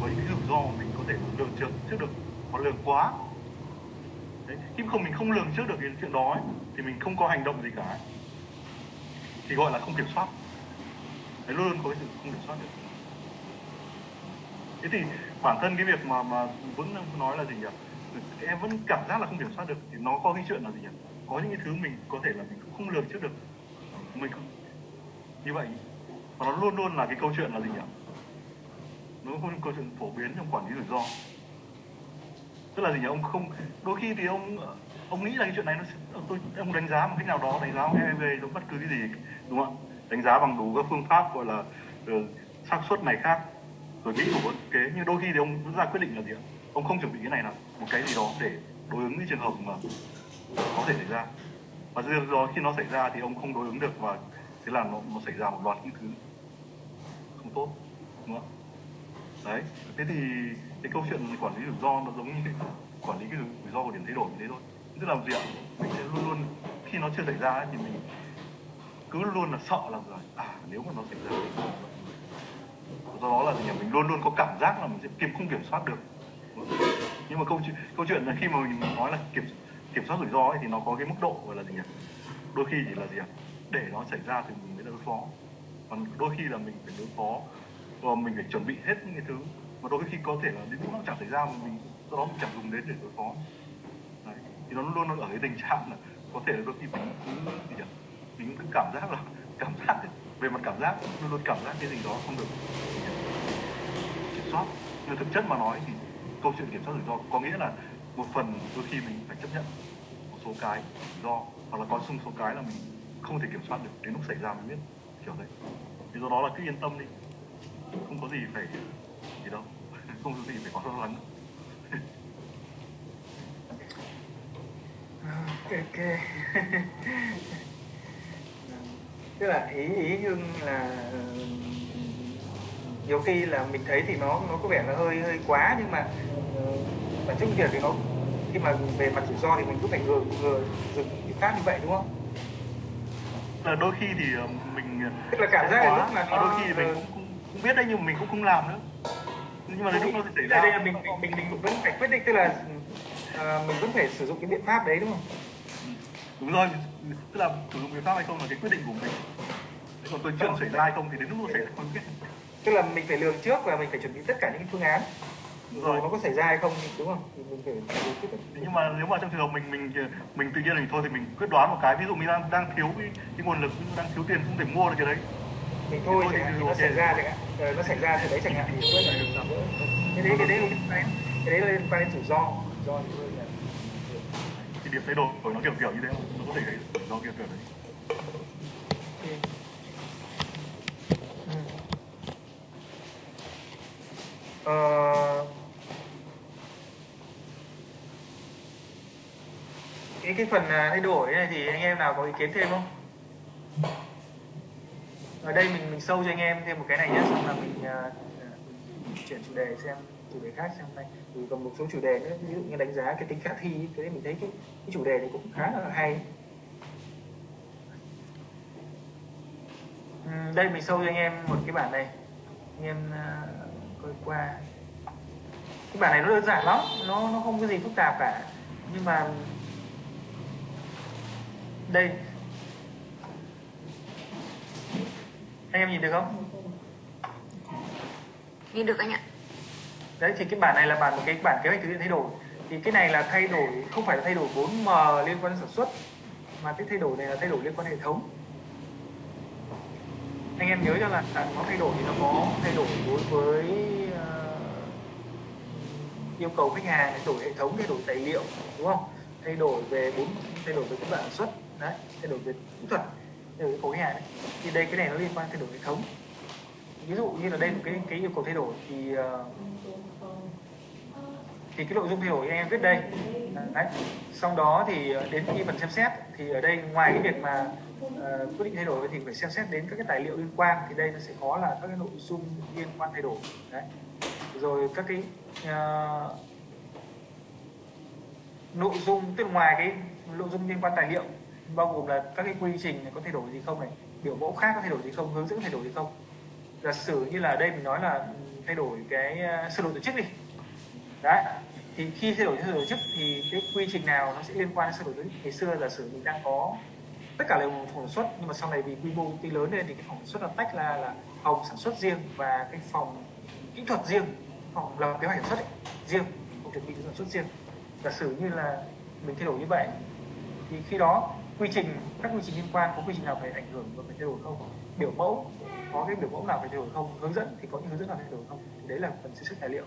với những cái rủi ro mà mình có thể lường trước trước được mà lường quá. Đấy. Khi không mình không lường trước được cái chuyện đó ấy, thì mình không có hành động gì cả ấy thì gọi là không kiểm soát. Đấy, luôn luôn có cái sự không kiểm soát được. Thế thì bản thân cái việc mà mà vẫn nói là gì nhỉ? Em vẫn cảm giác là không kiểm soát được, thì nó có cái chuyện là gì nhỉ? Có những cái thứ mình có thể là mình cũng không lường trước được. Mình không. Như vậy, và nó luôn luôn là cái câu chuyện là gì nhỉ? Nó không câu chuyện phổ biến trong quản lý rủi ro. Tức là gì nhỉ? Ông không, đôi khi thì ông ông nghĩ là cái chuyện này nó tôi ông đánh giá một cách nào đó đánh giá về giống bất cứ cái gì đúng không ạ? Đánh giá bằng đủ các phương pháp gọi là ờ, xác suất này khác rồi nghĩ đủ kế. Nhưng đôi khi thì ông vẫn ra quyết định là gì ạ? Ông không chuẩn bị cái này là một cái gì đó để đối ứng với trường hợp mà có thể xảy ra. Và do đó khi nó xảy ra thì ông không đối ứng được và thế là nó, nó xảy ra một loạt những thứ không tốt đúng không đấy thế thì cái câu chuyện quản lý rủi ro nó giống như cái quản lý cái rủi ro của điểm thay đổi như thế thôi tức là gì ạ? Mình sẽ luôn luôn khi nó chưa xảy ra ấy, thì mình cứ luôn là sợ là rồi à nếu mà nó xảy ra thì do đó là gì nhỉ? Mình luôn luôn có cảm giác là mình sẽ kiểm không kiểm soát được. Nhưng mà câu chuyện câu chuyện là khi mà mình nói là kiểm kiểm soát rủi ro ấy, thì nó có cái mức độ gọi là gì nhỉ? Đôi khi chỉ là gì ạ? Để nó xảy ra thì mình mới đối phó. Còn đôi khi là mình phải đối phó và mình phải chuẩn bị hết những cái thứ. Mà đôi khi có thể là đến lúc nó chẳng xảy ra mà mình do đó mình chẳng dùng đến để đối phó thì nó luôn luôn ở cái tình trạng là có thể là đôi khi mình cứ gì nhỉ mình cứ cảm giác là cảm giác ấy, về mặt cảm giác luôn luôn cảm giác cái gì đó không được kiểm soát. Nhưng thực chất mà nói thì câu chuyện kiểm soát rủi ro có nghĩa là một phần đôi khi mình phải chấp nhận một số cái do hoặc là có sung số cái là mình không thể kiểm soát được đến lúc xảy ra mới biết kiểu đấy. Thì do đó là cứ yên tâm đi không có gì phải gì đâu không có gì phải có lo lắng. Ok tức là ý ý hưng là nhiều khi là mình thấy thì nó nó có vẻ là hơi hơi quá nhưng mà bản chất việc thì nó khi mà về mặt rủi ro thì mình cứ phải ngừa ngừa dừng biện pháp như vậy đúng không? là đôi khi thì ờ, mình tức là cảm giác là lúc là nó đôi khi thì mình cũng, cũng, cũng biết đấy nhưng mà mình cũng không làm nữa. Nhưng mà đến lúc nó xảy ra. đây là mình mình mình vẫn phải quyết định tức là uh, mình vẫn phải sử dụng cái biện pháp đấy đúng không? đúng rồi tức là sử dụng biện pháp hay không là cái quyết định của mình. Còn tôi chuyện xảy ra hay không thì đến lúc nó xảy ra không biết tức là mình phải lường trước và mình phải chuẩn bị tất cả những phương án. Đúng rồi. Nó có xảy ra hay không đúng không? Thì mình phải nhưng mà nếu mà trong trường hợp mình mình mình tự nhiên mình thôi thì mình quyết đoán một cái. Ví dụ mình đang đang thiếu cái, cái nguồn lực đang thiếu tiền không thể mua được cái đấy. Mình thôi Thôi thì hạn, thì ok. nó xảy ra chẳng hạn. Ờ, nó xảy ra từ đấy chẳng hạn. Thì cái đấy cái đấy quan đến cái đấy liên quan đến rủi ro rủi ro cái điểm thay đổi nó kiểu kiểu như thế không? nó có thể thấy nó kiểu kiểu đấy Ừ. Ờ, cái cái phần à, thay đổi này thì anh em nào có ý kiến thêm không? Ở đây mình mình sâu cho anh em thêm một cái này nhé, xong là mình, uh, mình chuyển chủ đề xem chủ đề khác xem này. Thì còn một số chủ đề nữa, ví dụ như đánh giá cái tính khả thi, cái mình thấy cái, cái chủ đề này cũng khá là hay. Ừ, đây mình sâu cho anh em một cái bản này. Anh em uh, coi qua. Cái bản này nó đơn giản lắm nó nó không có gì phức tạp cả. Nhưng mà đây. Anh em nhìn được không? Nhìn được anh ạ đấy thì cái bản này là bản một cái bản kế hoạch thực hiện thay đổi thì cái này là thay đổi không phải là thay đổi 4M liên quan đến sản xuất mà cái thay đổi này là thay đổi liên quan đến hệ thống anh em nhớ cho là, là nó thay đổi thì nó có thay đổi đối với uh, yêu cầu khách hàng thay đổi hệ thống thay đổi tài liệu đúng không thay đổi về bốn thay đổi về cái sản xuất đấy thay đổi về kỹ thuật thay đổi khối cầu hàng đấy. thì đây cái này nó liên quan thay đổi hệ thống ví dụ như là đây một cái cái yêu cầu thay đổi thì ờ, thì cái nội dung thay đổi anh em viết đây. Đấy. sau đó thì ờ, đến khi phần xem xét thì ở đây ngoài cái việc mà uh, quyết định thay đổi thì phải xem xét đến các cái tài liệu liên quan thì đây nó sẽ có là các cái nội dung liên quan thay đổi. Đấy. Rồi các cái uh, nội dung tức ngoài cái nội dung liên quan tài liệu bao gồm là các cái quy trình có thay đổi gì không này biểu mẫu khác có thay đổi gì không hướng dẫn thay đổi gì không giả sử như là đây mình nói là thay đổi cái ờ, sơ đồ tổ chức đi. Đấy thì khi thay đổi sơ đồ tổ chức thì cái quy trình nào nó sẽ liên quan đến sơ đồ tổ chức? Ngày xưa giả sử mình đang có tất cả đều phòng sản xuất nhưng mà sau này vì quy mô công ty lớn lên thì cái phòng sản xuất là tách ra là phòng sản xuất riêng và cái phòng kỹ thuật riêng phòng lập kế hoạch sản xuất ấy, riêng phòng chuẩn bị sản xuất riêng. Giả sử như là mình thay đổi như vậy thì khi đó quy trình các quy trình liên quan có quy trình nào phải ảnh hưởng và phải thay đổi không? Biểu mẫu có cái biểu mẫu nào phải thay đổi không? Hướng dẫn thì có những hướng dẫn nào phải thay đổi không? Thì đấy là phần xây dựng tài liệu.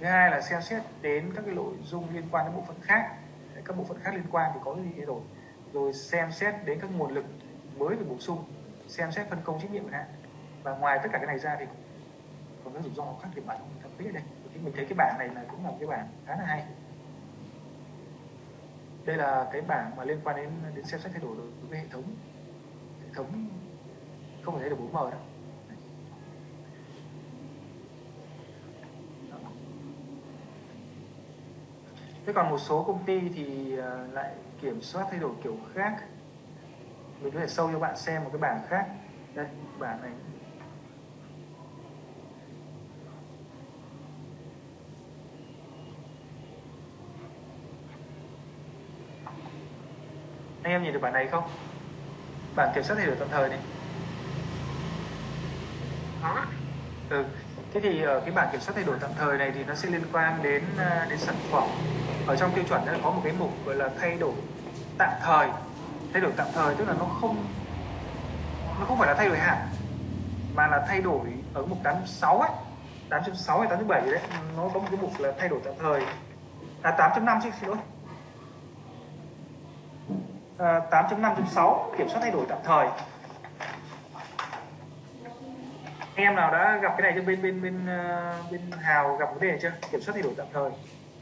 Thứ hai là xem xét đến các cái nội dung liên quan đến bộ phận khác. Các bộ phận khác liên quan thì có gì thay đổi? Rồi xem xét đến các nguồn lực mới được bổ sung, xem xét phân công trách nhiệm hạn. Và ngoài tất cả cái này ra thì còn các rủi ro khác thì bạn không thẩm mỹ ở đây. Thì mình thấy cái bảng này là cũng là một cái bảng khá là hay. Đây là cái bảng mà liên quan đến đến xem xét thay đổi đối với hệ thống. Hệ thống không thể được bốn mờ đâu. Thế còn một số công ty thì à, lại kiểm soát thay đổi kiểu khác. Mình có thể sâu cho bạn xem một cái bảng khác. Đây, bảng này. Anh em nhìn được bản này không? Bản kiểm soát thay đổi tạm thời này Vâng có ừ. thế thì ở cái bảng kiểm soát thay đổi tạm thời này thì nó sẽ liên quan đến ờ, đến sản phẩm. Ở trong tiêu chuẩn nó có một cái mục gọi là thay đổi tạm thời. Thay đổi tạm thời tức là nó không nó không phải là thay đổi hẳn mà là thay đổi ở mục 86 ấy 8.6 hay 8.7 đấy nó có một cái mục là thay đổi tạm thời. À 8.5 chứ xin lỗi. À, 8.5.6 kiểm soát thay đổi tạm thời em nào đã gặp cái này cho bên bên bên uh, bên Hào gặp vấn đề này chưa? Kiểm soát thay đổi tạm thời.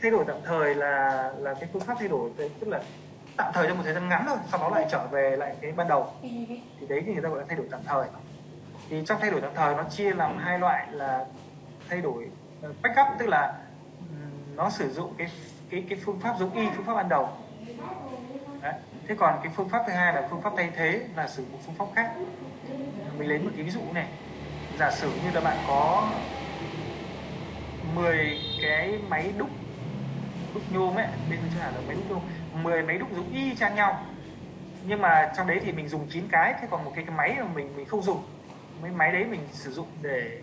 Thay đổi tạm thời là là cái phương pháp thay đổi tức là tạm thời trong một thời gian ngắn thôi sau đó lại trở về lại cái ban đầu. Thì đấy thì người ta gọi là thay đổi tạm thời. Thì trong thay đổi tạm thời nó chia làm hai loại là thay đổi uh, backup tức là nó sử dụng cái cái cái phương pháp giống y phương pháp ban đầu. Đấy. thế còn cái phương pháp thứ hai là phương pháp thay thế là sử dụng phương pháp khác. Mình lấy một cái ví dụ này giả sử như là bạn có 10 cái máy đúc đúc nhôm ấy bên chỗ nào là máy đúc nhôm 10 máy đúc giống y chang nhau. Nhưng mà trong đấy thì mình dùng 9 cái thế còn một cái, cái máy mà mình mình không dùng mấy máy đấy mình sử dụng để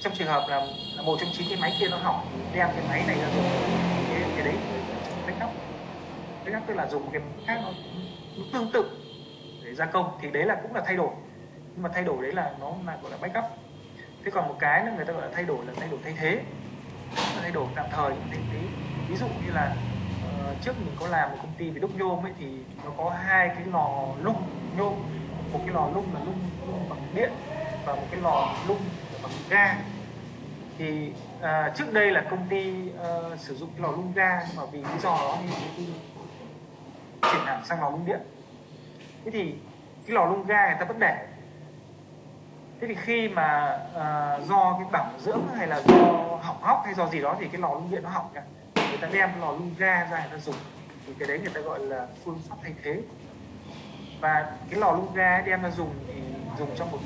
trong trường hợp là, là một trong chín cái máy kia nó hỏng đem cái máy này ra dùng cái, cái đấy backup. Backup tức là dùng một cái khác nó, nó tương tự để gia công thì đấy là cũng là thay đổi nhưng mà thay đổi đấy là nó là gọi là backup. Thế còn một cái nữa người ta gọi là thay đổi là thay đổi thay thế. Thay đổi tạm thời thay thế ví dụ như là uh, trước mình có làm một công ty về đúc nhôm ấy thì nó có hai cái lò lung nhôm. Một cái lò lung là lung, lung bằng điện và một cái lò lung bằng ga. Thì uh, trước đây là công ty uh, sử dụng cái lò lung ga nhưng mà vì lý do đó thì công ty chuyển hẳn sang lò lung điện. Thế thì cái lò lung ga người ta vẫn để thế thì khi mà uh, do cái bảo dưỡng hay là do hỏng hóc hay do gì đó thì cái lò lung điện nó hỏng cả người ta đem cái lò lung ga ra người ta dùng. Thì cái đấy người ta gọi là phương pháp thay thế. Và cái lò lung ga đem ra dùng thì dùng trong một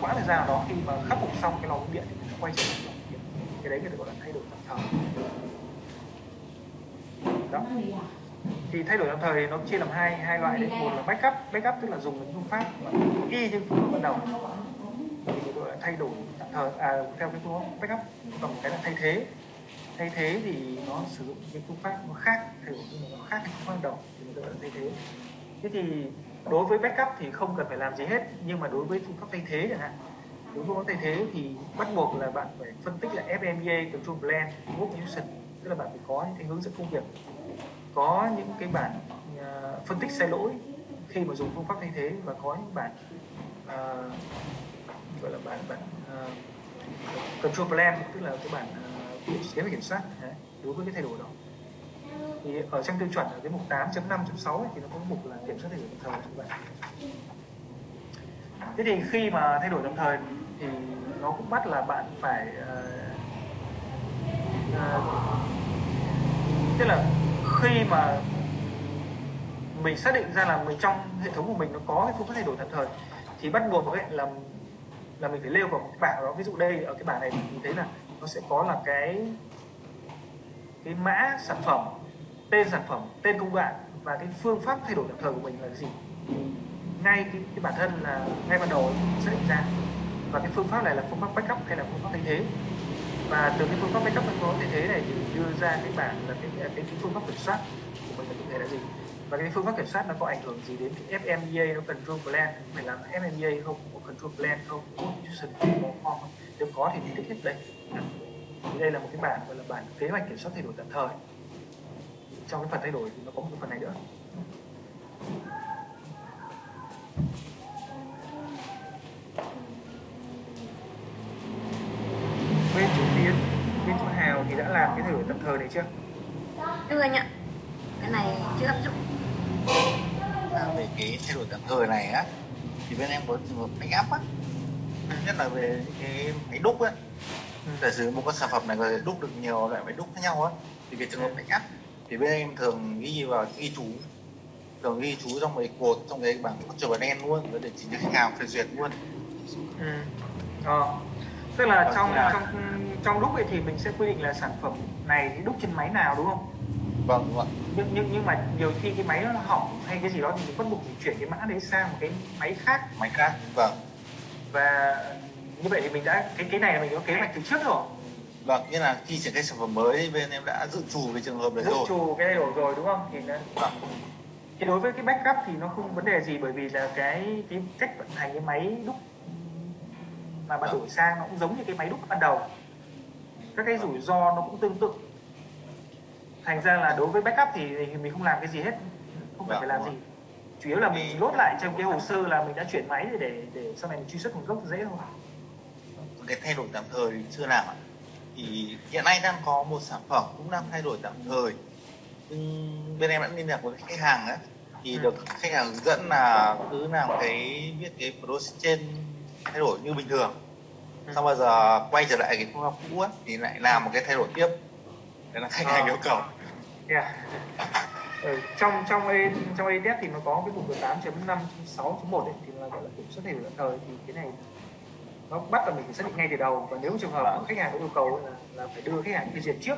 quãng thời gian nào đó khi mà khắc phục xong cái lò lung điện thì người ta quay trở lại lò lung điện cái đấy người ta gọi là thay đổi tạm thời. Đó. Thì thay đổi tạm thời nó chia làm hai hai loại đấy. Một là backup backup tức là dùng những phương pháp y như phương pháp ban đầu gọi là thay đổi tạm thời à, theo cái phương pháp backup. Còn cái là thay thế. Thay thế thì nó sử dụng cái phương pháp nó khác thay đổi nó khác cái phương pháp ban đầu thì mình gọi là thay thế. Thế thì đối với backup thì không cần phải làm gì hết nhưng mà đối với phương pháp thay thế chẳng hạn đối với phương pháp thay thế thì bắt buộc là bạn phải phân tích là FMEA control plan work instruction tức là bạn phải có những cái hướng dẫn công việc. Có những cái bản uh, ờ, phân tích sai lỗi khi mà dùng phương pháp thay thế và có những bản uh, ờ, gọi là bản bản uh, control plan tức là cái bản uh, kế hoạch kiểm soát. Đấy, đối với cái thay đổi đó. Thì ở trong tiêu chuẩn ở cái mục 8.5.6 thì nó có mục là kiểm soát thay đổi đồng thời các bạn thế thì khi mà thay đổi đồng thời thì nó cũng bắt là bạn phải uh, uh, tức là khi mà mình xác định ra là mình trong hệ thống của mình nó có cái phương pháp thay đổi tạm thời thì bắt buộc ấy là là mình phải lêu vào một bảng đó. Ví dụ đây ở cái bảng này mình thấy là nó sẽ có là cái cái mã sản phẩm tên sản phẩm tên công đoạn và cái phương pháp thay đổi tạm thời của mình là gì. Ngay cái, cái bản thân là ngay ban đầu sẽ định ra. Và cái phương pháp này là phương pháp backup hay là phương pháp thay thế. Và từ cái phương pháp backup phương pháp thay thế này thì đưa ra cái bảng là cái cái, cái phương pháp kiểm soát của mình là cụ thể là gì và cái phương pháp kiểm soát nó có ảnh hưởng gì đến cái FMEA nó control plan. Phải làm FMEA không? Có control plan không? Có institution có form không? Nếu có thì mình tích hết đây. Thì đây là một cái bản gọi là bản kế hoạch kiểm soát thay đổi tạm thời. Trong cái phần thay đổi thì nó có một cái phần này nữa. Bên chủ tiến bên chủ hào thì đã làm cái thay đổi tạm thời này chưa? Chưa anh ạ, cái này chưa áp dụng à, về cái thay đổi tạm thời này á thì bên em có trường hợp make up á. Nhất là về cái máy đúc á. Giả sử một con sản phẩm này có thể đúc được nhiều loại máy đúc khác nhau á thì cái trường hợp make up thì bên em thường ghi vào ghi chú. Thường ghi chú trong mấy cột trong cái bảng chờ bản đen luôn để chỉ cho khách hàng phê duyệt luôn. Ừ. ờ. tức là Vâng, trong là- trong trong đúc ấy thì mình sẽ quy định là sản phẩm này đúc trên máy nào đúng không vâng vâng nhưng nhưng nhưng mà nhiều khi cái máy nó hỏng hay cái gì đó thì mình bắt buộc mình chuyển cái mã đấy sang một cái máy khác. Máy khác vâng. Và như vậy thì mình đã cái cái này là mình có kế hoạch từ trước rồi. Vâng nghĩa là khi triển khai sản phẩm mới bên em đã dự trù cái trường hợp đấy dự rồi. trù cái thay đổi rồi đúng không? Thì nó, vâng. Thì đối với cái backup thì nó không vấn đề gì bởi vì là cái cái cách vận hành cái máy đúc mà bạn đổi sang nó cũng giống như cái máy đúc ban đầu. Các cái rủi ro nó cũng tương tự thành ra là đối với backup thì, mình không làm cái gì hết không phải Vâng, phải làm gì. chủ yếu là mình lốt lại trong cái hồ sơ là mình đã chuyển máy để để, để sau này mình truy xuất nguồn gốc dễ thôi cái thay đổi tạm thời chưa làm ạ. Thì hiện nay đang có một sản phẩm cũng đang thay đổi tạm thời nhưng bên em đã liên lạc với khách hàng ấy thì Ừ. được khách hàng hướng dẫn là cứ làm cái viết cái process trên thay đổi như bình thường. Ừ. xong bây giờ quay trở lại cái phương pháp cũ ấy, thì lại làm một cái thay đổi tiếp đấy là khách hàng Ờ. yêu cầu Yeah. Ừ, trong trong A, trong ADF thì nó có cái mục 8.5.6.1 ấy, thì là gọi là kiểm soát đổi tạm thời thì cái này nó bắt là mình phải xác định ngay từ đầu và nếu trường hợp mà khách hàng có yêu cầu là, là phải đưa khách hàng phê duyệt trước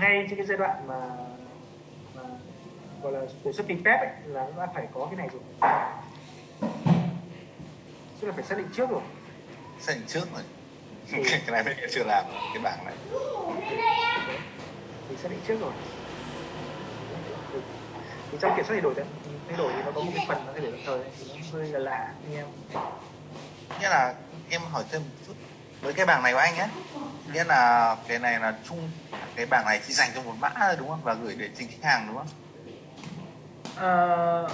ngay trên cái giai đoạn mà, mà gọi là đề xuất PPEP ấy, là nó đã phải có cái này rồi tức là phải xác định trước rồi xác định trước rồi. Cái này bên em chưa làm cái bảng này. Thì xác định trước rồi. Thì trong kiểm soát thay đổi thay đổi thì nó có một cái phần nó thay đổi tạm thời thì nó hơi là lạ anh em. Nghĩa là em hỏi thêm một chút. Với cái bảng này của anh nhé nghĩa là cái này là chung cái bảng này chỉ dành cho một mã thôi đúng không? Và gửi để trình khách hàng đúng không? Ờ,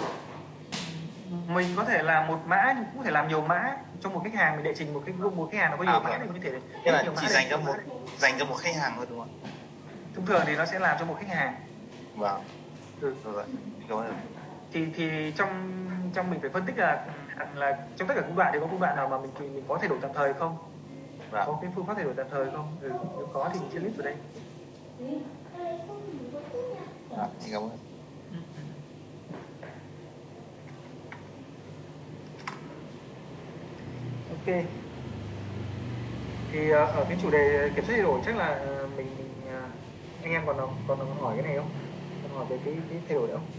mình có thể làm một mã nhưng cũng có thể làm nhiều mã cho một khách hàng mình đệ trình một cái một khách hàng nó có nhiều À, mã vâng. thì mình có thể là chỉ dành cho một dành cho một khách hàng thôi đúng không? Thông thường thì nó sẽ làm cho một khách hàng. Vâng. Ừ. rồi cảm ơn. Thì thì trong trong mình phải phân tích là là trong tất cả công đoạn thì có công đoạn nào mà mình mình có thay đổi tạm thời không? Vâng. Có cái phương pháp thay đổi tạm thời không? Ừ. nếu có thì mình sẽ list vào đây. Xin cảm ơn ok. Thì ờ, ở cái chủ đề kiểm soát thay đổi chắc là ờ, mình, mình ờ, anh em còn còn còn hỏi cái này không? Còn hỏi về cái, cái thay đổi nữa không?